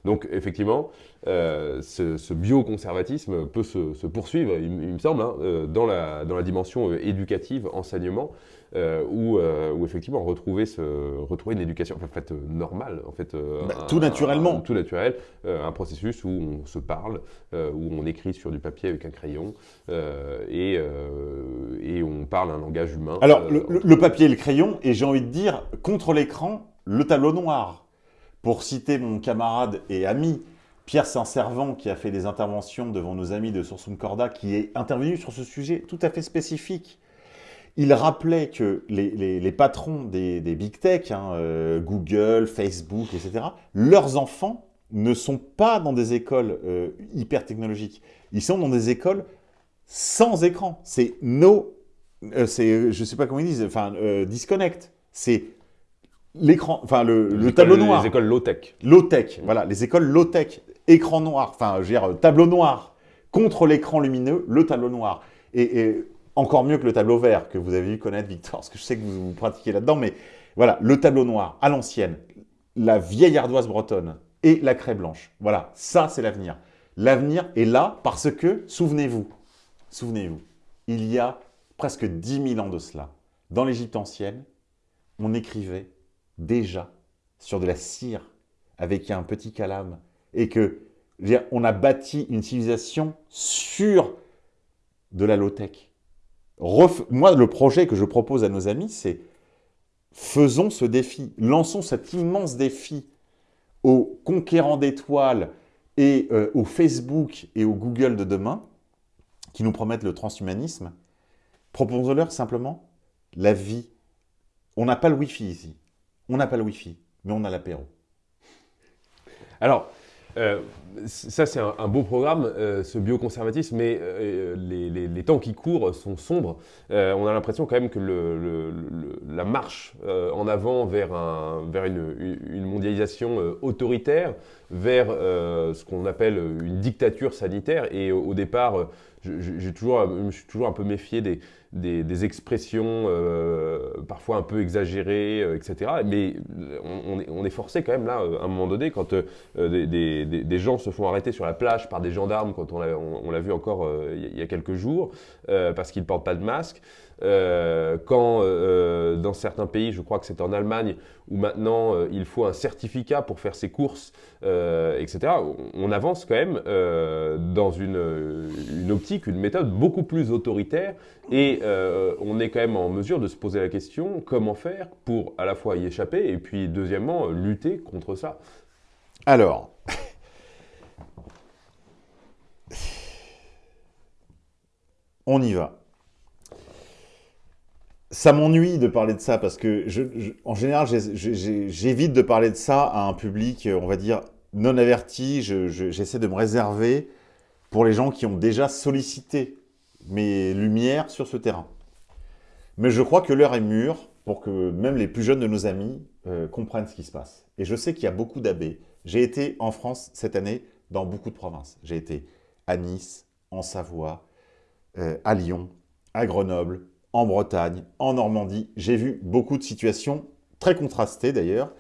Donc effectivement, euh, ce, bioconservatisme peut se, poursuivre, il, me semble, hein, dans, la, dans la dimension éducative, enseignement, où, où, effectivement retrouver, ce, retrouver une éducation en fait, normale, en fait, bah, tout naturellement, tout naturel, un processus où on se parle, où on écrit sur du papier avec un crayon et, et on parle un langage humain. Alors le papier et le crayon et j'ai envie de dire, contre l'écran, le tableau noir. Pour citer mon camarade et ami Pierre Saint-Servant, qui a fait des interventions devant nos amis de Sursum Corda, qui est intervenu sur ce sujet tout à fait spécifique. Il rappelait que les, patrons des, big tech, hein, euh, Google, Facebook, etc., leurs enfants ne sont pas dans des écoles euh, hyper technologiques. Ils sont dans des écoles sans écran. C'est no euh, c'est, je sais pas comment ils disent, enfin, euh, disconnect. C'est l'écran, enfin, le, tableau noir. Les écoles low-tech. Low-tech, voilà, les écoles low-tech. Écran noir, enfin, je veux dire, tableau noir. Contre l'écran lumineux, le tableau noir. Et, encore mieux que le tableau vert, que vous avez vu connaître, Victor, parce que je sais que vous, vous pratiquez là-dedans, mais voilà, le tableau noir, à l'ancienne, la vieille ardoise bretonne et la craie blanche. Voilà, ça, c'est l'avenir. L'avenir est là parce que, souvenez-vous, souvenez-vous, il y a presque 10 000 ans de cela, dans l'Égypte ancienne, on écrivait déjà sur de la cire avec un petit calame et que on a bâti une civilisation sur de la low-tech. Moi, le projet que je propose à nos amis, c'est faisons ce défi, lançons cet immense défi aux conquérants d'étoiles et euh, au Facebook et au Google de demain, qui nous promettent le transhumanisme, proposons-leur simplement la vie. On n'a pas le Wi-Fi ici. On n'a pas le Wi-Fi, mais on a l'apéro. Alors, euh, ça, c'est un, beau programme, euh, ce bioconservatisme, mais euh, les, temps qui courent sont sombres. on a l'impression quand même que la marche en avant vers, un, vers une, mondialisation autoritaire, vers ce qu'on appelle une dictature sanitaire, et au, départ, je me suis toujours un peu méfié des, des, expressions euh, parfois un peu exagérées, euh, etc. Mais on, est, forcé quand même là, euh, à un moment donné, quand des, gens se font arrêter sur la plage par des gendarmes, quand on l'a vu encore il y a quelques jours, parce qu'ils ne portent pas de masque, euh, quand euh, dans certains pays, je crois que c'est en Allemagne, où maintenant euh, il faut un certificat pour faire ses courses, etc., on avance quand même dans une, une, optique, une méthode beaucoup plus autoritaire, et on est quand même en mesure de se poser la question comment faire pour à la fois y échapper, et puis deuxièmement, lutter contre ça. Alors, on y va ça m'ennuie de parler de ça parce que, en général, j'évite de parler de ça à un public, on va dire, non averti. J'essaie de me réserver pour les gens qui ont déjà sollicité mes lumières sur ce terrain. Mais je crois que l'heure est mûre pour que même les plus jeunes de nos amis euh, comprennent ce qui se passe. Et je sais qu'il y a beaucoup d'abbés. J'ai été en France cette année dans beaucoup de provinces. J'ai été à Nice, en Savoie, euh, à Lyon, à Grenoble, en Bretagne, en Normandie. J'ai vu beaucoup de situations très contrastées d'ailleurs,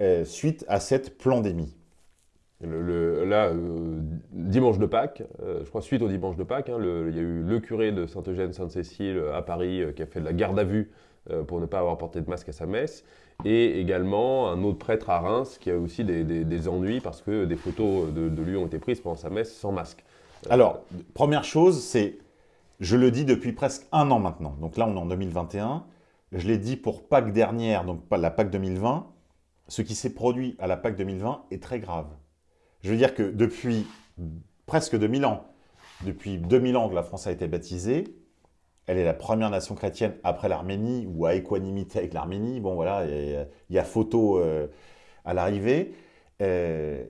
euh, suite à cette pandémie. Le, là, euh, dimanche de Pâques, euh, je crois suite au dimanche de Pâques, hein, il y a eu le curé de Saint-Eugène-Sainte-Cécile à Paris qui a fait de la garde à vue pour ne pas avoir porté de masque à sa messe, et également un autre prêtre à Reims qui a aussi des, ennuis parce que des photos de, de, lui ont été prises pendant sa messe sans masque. Alors, première chose, c'est je le dis depuis presque un an maintenant. Donc là, on est en 2021. Je l'ai dit pour Pâques dernière, donc la Pâques 2020. Ce qui s'est produit à la Pâques 2020 est très grave. Je veux dire que depuis presque 2000 ans, depuis 2000 ans que la France a été baptisée, elle est la première nation chrétienne après l'Arménie ou à équanimité avec l'Arménie. Bon, voilà, il y, a photo euh, à l'arrivée. Euh,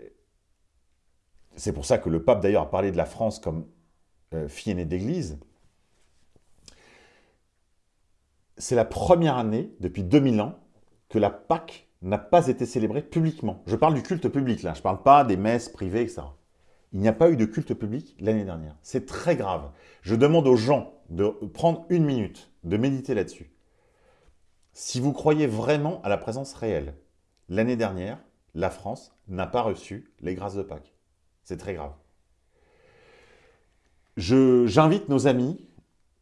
c'est pour ça que le pape, d'ailleurs, a parlé de la France comme euh, fille aînée d'église c'est la première année, depuis 2000 ans, que la Pâque n'a pas été célébrée publiquement. Je parle du culte public, là. Je ne parle pas des messes privées, etc. Il n'y a pas eu de culte public l'année dernière. C'est très grave. Je demande aux gens de prendre une minute, de méditer là-dessus. Si vous croyez vraiment à la présence réelle, l'année dernière, la France n'a pas reçu les grâces de Pâques. C'est très grave. J'invite nos amis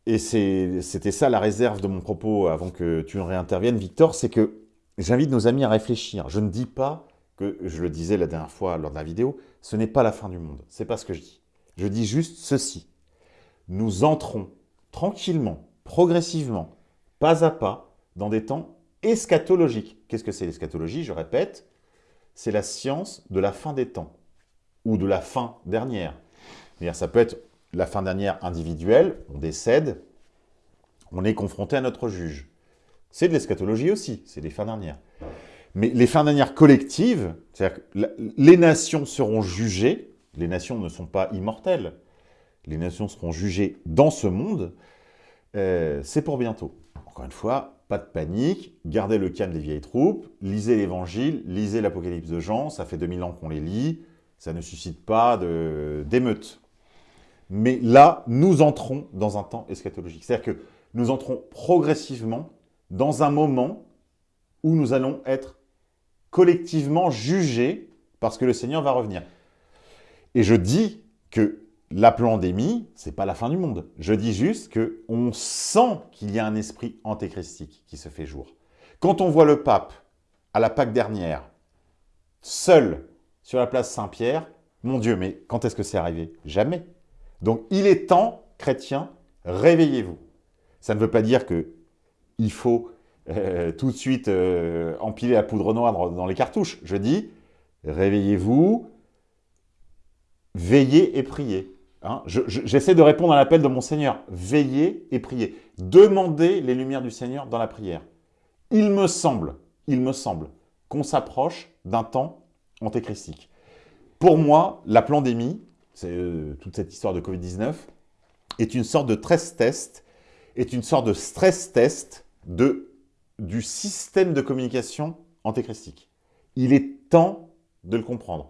et c'était ça la réserve de mon propos avant que tu réinterviennes, Victor, c'est que j'invite nos amis à réfléchir. Je ne dis pas que, je le disais la dernière fois lors de la vidéo, ce n'est pas la fin du monde. C'est pas ce que je dis. Je dis juste ceci. Nous entrons tranquillement, progressivement, pas à pas, dans des temps eschatologiques. Qu'est-ce que c'est l'eschatologie? Je répète, c'est la science de la fin des temps, ou de la fin dernière. Ça peut être la fin dernière individuelle, on décède, on est confronté à notre juge. C'est de l'eschatologie aussi, c'est les fins dernières. Mais les fins dernières collectives, c'est-à-dire que les nations seront jugées, les nations ne sont pas immortelles, les nations seront jugées dans ce monde, euh, c'est pour bientôt. Encore une fois, pas de panique, gardez le calme des vieilles troupes, lisez l'évangile, lisez l'Apocalypse de Jean, ça fait 2000 ans qu'on les lit, ça ne suscite pas d'émeutes. Mais là, nous entrons dans un temps eschatologique. C'est-à-dire que nous entrons progressivement dans un moment où nous allons être collectivement jugés parce que le Seigneur va revenir. Et je dis que la pandémie, c'est pas la fin du monde. Je dis juste que on sent qu'il y a un esprit antéchristique qui se fait jour. Quand on voit le pape à la Pâque dernière, seul sur la place Saint-Pierre, mon Dieu, mais quand est-ce que c'est arrivé? Jamais. Donc il est temps, chrétiens, réveillez-vous. Ça ne veut pas dire que il faut euh, tout de suite euh, empiler la poudre noire dans les cartouches. Je dis, réveillez-vous, veillez et priez. Hein. J'essaie de répondre à l'appel de mon Seigneur. Veillez et priez. Demandez les lumières du Seigneur dans la prière. Il me semble, il me semble qu'on s'approche d'un temps antéchristique. Pour moi, la pandémie, euh, toute cette histoire de Covid-19, est une sorte de stress test, est une sorte de stress test de, du système de communication antéchristique. Il est temps de le comprendre.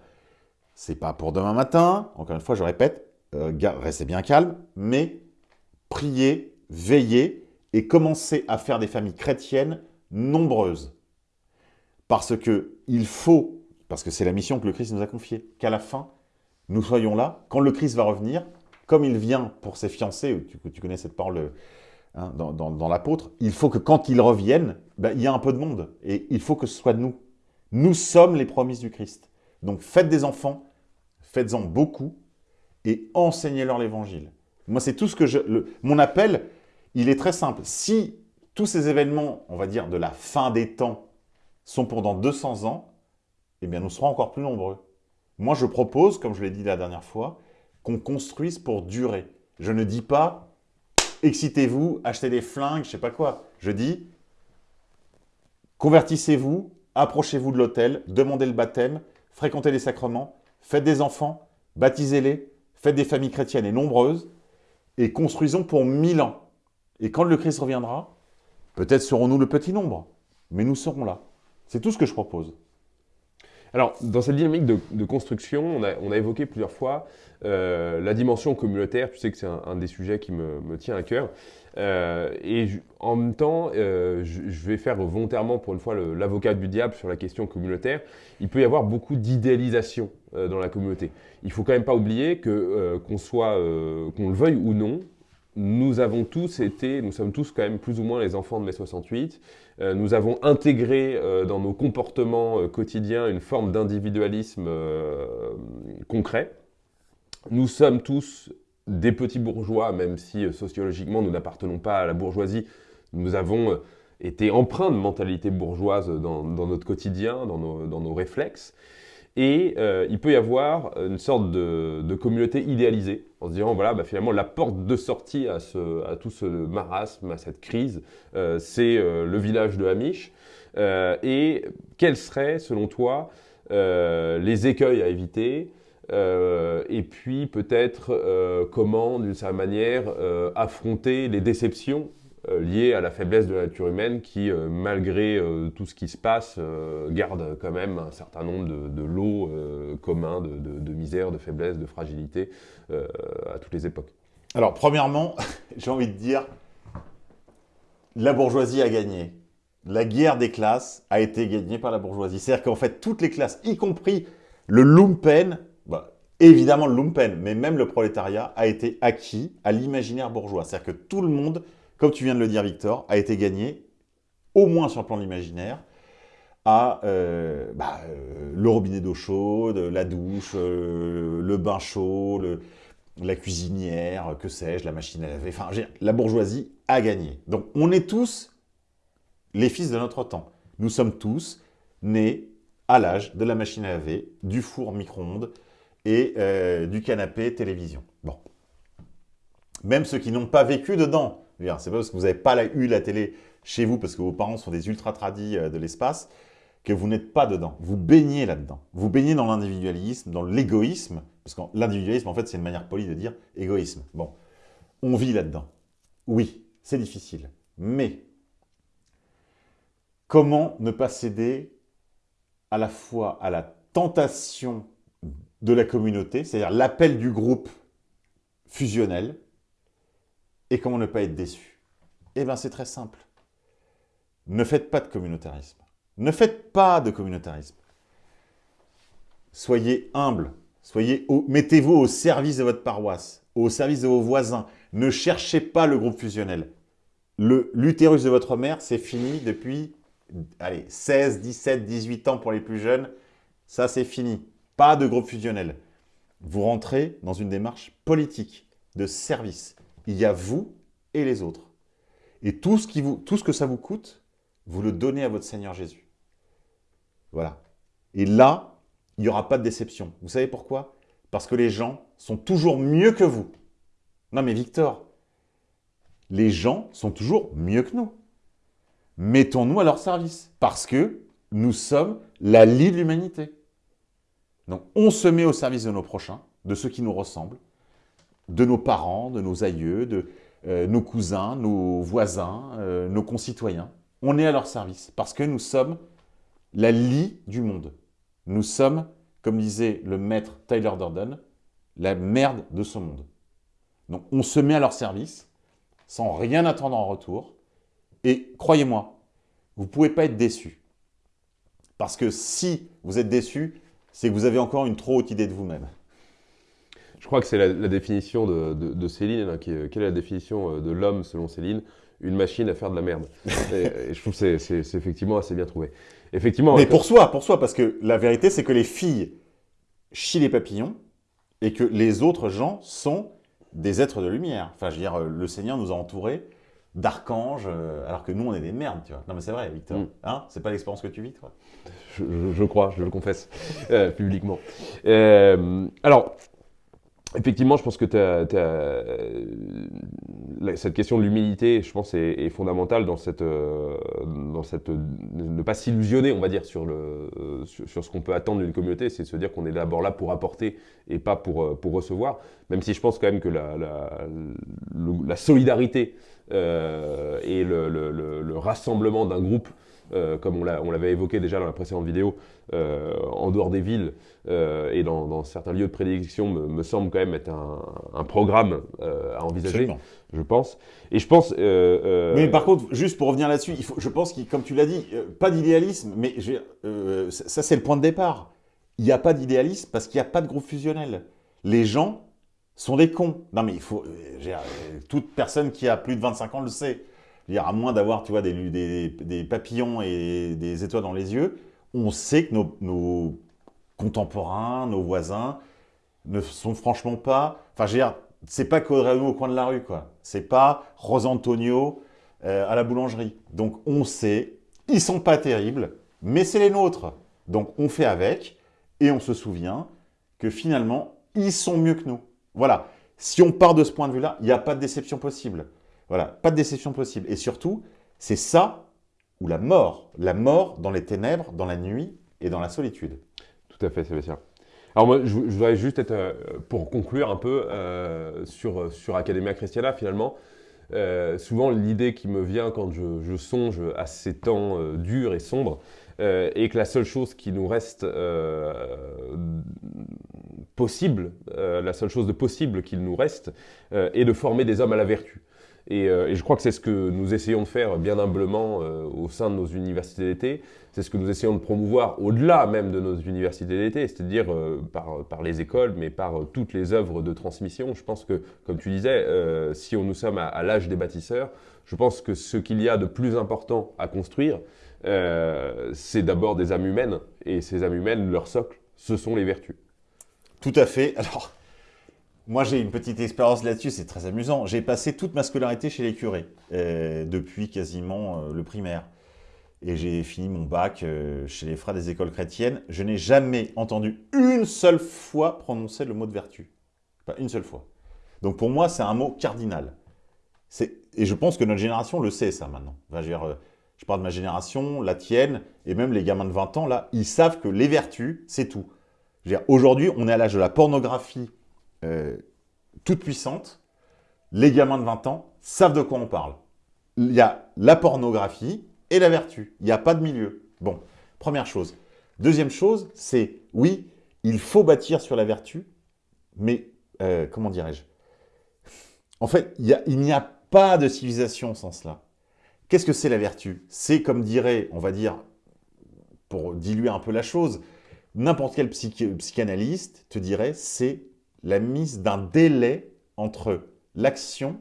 C'est pas pour demain matin, encore une fois, je répète, euh, restez bien calme, mais priez, veillez et commencez à faire des familles chrétiennes nombreuses. Parce que il faut, parce que c'est la mission que le Christ nous a confiée, qu'à la fin, nous soyons là, quand le Christ va revenir, comme il vient pour ses fiancés, tu, tu connais cette parole hein, dans, l'apôtre, il faut que quand il revienne, ben, il y a un peu de monde. Et il faut que ce soit nous. Nous sommes les promises du Christ. Donc faites des enfants, faites-en beaucoup, et enseignez-leur l'évangile. Moi, c'est tout ce que je... mon appel, il est très simple. Si tous ces événements, on va dire, de la fin des temps, sont pour dans 200 ans, eh bien, nous serons encore plus nombreux. Moi, je propose, comme je l'ai dit la dernière fois, qu'on construise pour durer. Je ne dis pas « excitez-vous, achetez des flingues, je sais pas quoi ». Je dis « convertissez-vous, approchez-vous de l'autel, demandez le baptême, fréquentez les sacrements, faites des enfants, baptisez-les, faites des familles chrétiennes et nombreuses, et construisons pour mille ans. Et quand le Christ reviendra, peut-être serons-nous le petit nombre, mais nous serons là. C'est tout ce que je propose. Alors, dans cette dynamique de, construction, on a, évoqué plusieurs fois euh, la dimension communautaire. Tu sais que c'est un, des sujets qui me, tient à cœur. Euh, et en même temps, euh, je, vais faire volontairement pour une fois l'avocat du diable sur la question communautaire. Il peut y avoir beaucoup d'idéalisation dans la communauté. Il faut quand même pas oublier que qu'on soit, qu'on le veuille ou non, nous avons tous été, nous sommes tous quand même plus ou moins les enfants de mai 68. Euh, nous avons intégré euh, dans nos comportements euh, quotidiens une forme d'individualisme concret. Nous sommes tous des petits bourgeois, même si sociologiquement nous n'appartenons pas à la bourgeoisie. Nous avons été empreints de mentalité bourgeoise dans, notre quotidien, dans nos réflexes. Et euh, il peut y avoir une sorte de, communauté idéalisée, en se disant, voilà, bah, finalement, la porte de sortie à, tout ce marasme, à cette crise, euh, c'est euh, le village de Hamish. et quels seraient, selon toi, les écueils à éviter? Et puis peut-être comment, d'une certaine manière, affronter les déceptions euh, lié à la faiblesse de la nature humaine qui, euh, malgré euh, tout ce qui se passe, garde quand même un certain nombre de, lots communs de, misère, de faiblesse, de fragilité à toutes les époques. Alors, premièrement, j'ai envie de dire, la bourgeoisie a gagné. La guerre des classes a été gagnée par la bourgeoisie. C'est-à-dire qu'en fait, toutes les classes, y compris le lumpen, bah, évidemment le lumpen, mais même le prolétariat, a été acquis à l'imaginaire bourgeois. C'est-à-dire que tout le monde comme tu viens de le dire Victor, a été gagné, au moins sur le plan de l'imaginaire, à euh, bah, euh, le robinet d'eau chaude, la douche, euh, le bain chaud, la cuisinière, que sais-je, la machine à laver. Enfin, la bourgeoisie a gagné. Donc, on est tous les fils de notre temps. Nous sommes tous nés à l'âge de la machine à laver, du four micro-ondes et du canapé télévision. Bon. Même ceux qui n'ont pas vécu dedans, c'est pas parce que vous n'avez pas eu la télé chez vous, parce que vos parents sont des ultra-tradis euh, de l'espace, que vous n'êtes pas dedans. Vous baignez là-dedans. Vous baignez dans l'individualisme, dans l'égoïsme, parce que l'individualisme, en fait, c'est une manière polie de dire égoïsme. Bon, on vit là-dedans. Oui, c'est difficile. Mais, comment ne pas céder à la fois à la tentation de la communauté, c'est-à-dire l'appel du groupe fusionnel, et comment ne pas être déçu? Eh bien, c'est très simple. Ne faites pas de communautarisme. Ne faites pas de communautarisme. Soyez humble, Soyez Mettez-vous au service de votre paroisse, au service de vos voisins. Ne cherchez pas le groupe fusionnel. L'utérus de votre mère, c'est fini depuis allez, 16, 17, 18 ans pour les plus jeunes. Ça, c'est fini. Pas de groupe fusionnel. Vous rentrez dans une démarche politique, de service. Il y a vous et les autres. Et tout ce, qui vous, que ça vous coûte, vous le donnez à votre Seigneur Jésus. Voilà. Et là, il n'y aura pas de déception. Vous savez pourquoi? Parce que les gens sont toujours mieux que vous. Non mais Victor, les gens sont toujours mieux que nous. Mettons-nous à leur service. Parce que nous sommes la lie de l'humanité. Donc on se met au service de nos prochains, de ceux qui nous ressemblent, de nos parents, de nos aïeux, de euh, nos cousins, nos voisins, euh, nos concitoyens. On est à leur service parce que nous sommes la lie du monde. Nous sommes, comme disait le maître Tyler Durden, la merde de ce monde. Donc on se met à leur service sans rien attendre en retour. Et croyez-moi, vous ne pouvez pas être déçu. Parce que si vous êtes déçu, c'est que vous avez encore une trop haute idée de vous-même. Je crois que c'est la, définition de, Céline. Hein, quelle est la définition euh, de l'homme selon Céline? Une machine à faire de la merde. et, je trouve que c'est effectivement assez bien trouvé. Effectivement. Mais pour soi, pour soi, parce que la vérité, c'est que les filles chient les papillons et que les autres gens sont des êtres de lumière. Enfin, je veux dire, le Seigneur nous a entourés d'archanges, euh, alors que nous, on est des merdes, tu vois. Non, mais c'est vrai, Victor. Mm. Hein? C'est pas l'expérience que tu vis, toi? Je, crois, je le confesse euh, publiquement. Euh, alors, Effectivement, je pense que euh, cette question de l'humilité, je pense, est, fondamentale dans cette, euh, dans cette, ne pas s'illusionner, on va dire, sur, le, euh, sur, ce qu'on peut attendre d'une communauté, c'est de se dire qu'on est d'abord là pour apporter et pas pour, pour recevoir, même si je pense quand même que la, la, solidarité et le rassemblement d'un groupe euh, comme on l'avait évoqué déjà dans la précédente vidéo, euh, en dehors des villes euh, et dans, certains lieux de prédilection, me, semble quand même être un, programme à envisager, je pense. Et je pense... mais par contre, juste pour revenir là-dessus, je pense que, comme tu l'as dit, pas d'idéalisme, mais ça c'est le point de départ. Il n'y a pas d'idéalisme parce qu'il n'y a pas de groupe fusionnel. Les gens sont des cons. Non mais il faut... toute personne qui a plus de 25 ans le sait à moins d'avoir tu des, des, papillons et des étoiles dans les yeux, on sait que nos, contemporains, nos voisins, ne sont franchement pas... Enfin, je veux dire, c'est pas Codrano au coin de la rue, quoi. C'est pas Rosantonio euh, à la boulangerie. Donc, on sait, ils sont pas terribles, mais c'est les nôtres. Donc, on fait avec et on se souvient que finalement, ils sont mieux que nous. Voilà. Si on part de ce point de vue-là, il n'y a pas de déception possible. Voilà, pas de déception possible. Et surtout, c'est ça ou la mort. La mort dans les ténèbres, dans la nuit et dans la solitude. Tout à fait, Sébastien. Alors moi, je, voudrais juste être, euh, pour conclure un peu euh, sur, sur Academia Christiana finalement, euh, souvent l'idée qui me vient quand je, songe à ces temps durs et sombres, est que la seule chose qui nous reste possible, la seule chose de possible qu'il nous reste, est de former des hommes à la vertu. Euh, et, je crois que c'est ce que nous essayons de faire bien humblement euh, au sein de nos universités d'été. C'est ce que nous essayons de promouvoir au-delà même de nos universités d'été, c'est-à-dire euh, par, les écoles, mais par toutes les œuvres de transmission. Je pense que, comme tu disais, si on, nous sommes à, l'âge des bâtisseurs, je pense que ce qu'il y a de plus important à construire, c'est d'abord des âmes humaines. Et ces âmes humaines, leur socle, ce sont les vertus. Tout à fait. Alors, moi, j'ai une petite expérience là-dessus, c'est très amusant. J'ai passé toute ma scolarité chez les curés, euh, depuis quasiment euh, le primaire. Et j'ai fini mon bac euh, chez les frères des écoles chrétiennes. Je n'ai jamais entendu une seule fois prononcer le mot de vertu. Pas une seule fois. Donc pour moi, c'est un mot cardinal. Et je pense que notre génération le sait, ça, maintenant. je, je parle de ma génération, la tienne, et même les gamins de 20 ans, là, ils savent que les vertus, c'est tout. Aujourd'hui, on est à l'âge de la pornographie euh, toute puissante, les gamins de 20 ans savent de quoi on parle. Il y a la pornographie et la vertu. Il n'y a pas de milieu. Bon, première chose. Deuxième chose, c'est oui, il faut bâtir sur la vertu, mais euh, comment dirais-je? En fait, il n'y a, pas de civilisation sans cela. Qu'est-ce que c'est la vertu? C'est comme dirait, on va dire, pour diluer un peu la chose, n'importe quel psychanalyste te dirait c'est la mise d'un délai entre l'action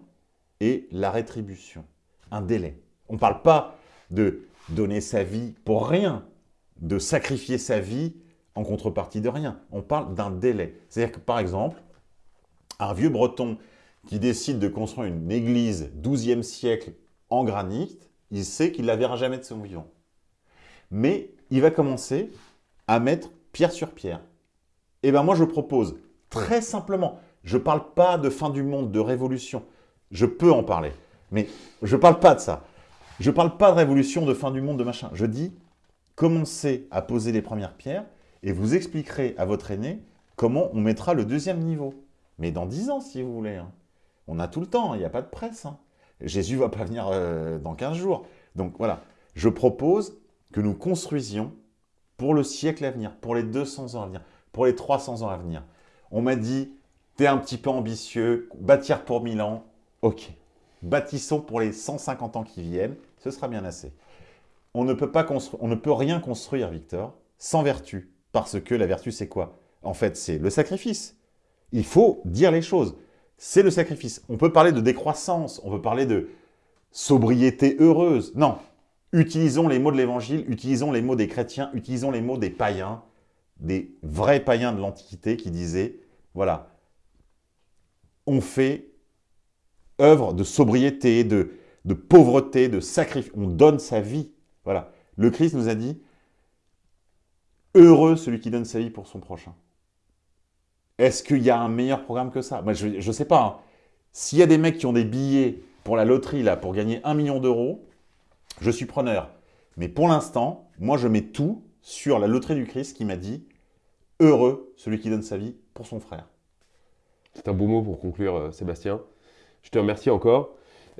et la rétribution. Un délai. On ne parle pas de donner sa vie pour rien, de sacrifier sa vie en contrepartie de rien. On parle d'un délai. C'est-à-dire que, par exemple, un vieux breton qui décide de construire une église 12e siècle en granit, il sait qu'il ne la verra jamais de son vivant. Mais il va commencer à mettre pierre sur pierre. Et eh bien moi je propose très simplement, je ne parle pas de fin du monde, de révolution, je peux en parler, mais je ne parle pas de ça. Je ne parle pas de révolution, de fin du monde, de machin. Je dis, commencez à poser les premières pierres et vous expliquerez à votre aîné comment on mettra le deuxième niveau. Mais dans dix ans, si vous voulez. Hein. On a tout le temps, il n'y a pas de presse. Hein. Jésus ne va pas venir euh, dans 15 jours. Donc voilà, je propose que nous construisions pour le siècle à venir, pour les 200 ans à venir, pour les 300 ans à venir. On m'a dit, tu es un petit peu ambitieux, bâtir pour 1000 ans, ok. Bâtissons pour les 150 ans qui viennent, ce sera bien assez. On ne peut, pas on ne peut rien construire, Victor, sans vertu. Parce que la vertu, c'est quoi? En fait, c'est le sacrifice. Il faut dire les choses. C'est le sacrifice. On peut parler de décroissance, on peut parler de sobriété heureuse. Non, utilisons les mots de l'Évangile, utilisons les mots des chrétiens, utilisons les mots des païens, des vrais païens de l'Antiquité qui disaient, voilà, on fait œuvre de sobriété, de, pauvreté, de sacrifice, on donne sa vie. Voilà, le Christ nous a dit, heureux celui qui donne sa vie pour son prochain. Est-ce qu'il y a un meilleur programme que ça? Moi, Je ne sais pas. Hein. S'il y a des mecs qui ont des billets pour la loterie, là, pour gagner un million d'euros, je suis preneur. Mais pour l'instant, moi, je mets tout sur la loterie du Christ qui m'a dit « Heureux celui qui donne sa vie pour son frère ». C'est un beau mot pour conclure, euh, Sébastien. Je te remercie encore.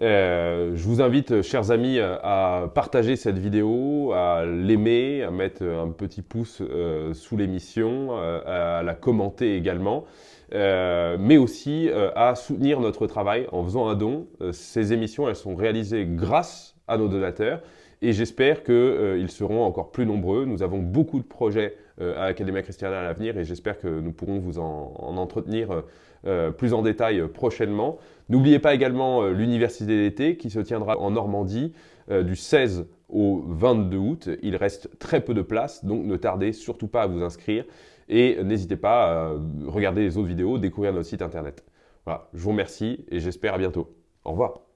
Euh, je vous invite, chers amis, à partager cette vidéo, à l'aimer, à mettre un petit pouce euh, sous l'émission, à la commenter également, mais aussi à soutenir notre travail en faisant un don. ces émissions, elles sont réalisées grâce à nos donateurs et j'espère qu'ils seront encore plus nombreux. Nous avons beaucoup de projets à l'Académie Christiana à l'avenir et j'espère que nous pourrons vous en, en entretenir euh, plus en détail euh, prochainement. N'oubliez pas également euh, l'Université d'été qui se tiendra en Normandie du 16 au 22 août. Il reste très peu de places, donc ne tardez surtout pas à vous inscrire et n'hésitez pas à regarder les autres vidéos, découvrir notre site internet. Voilà, je vous remercie et j'espère à bientôt. Au revoir.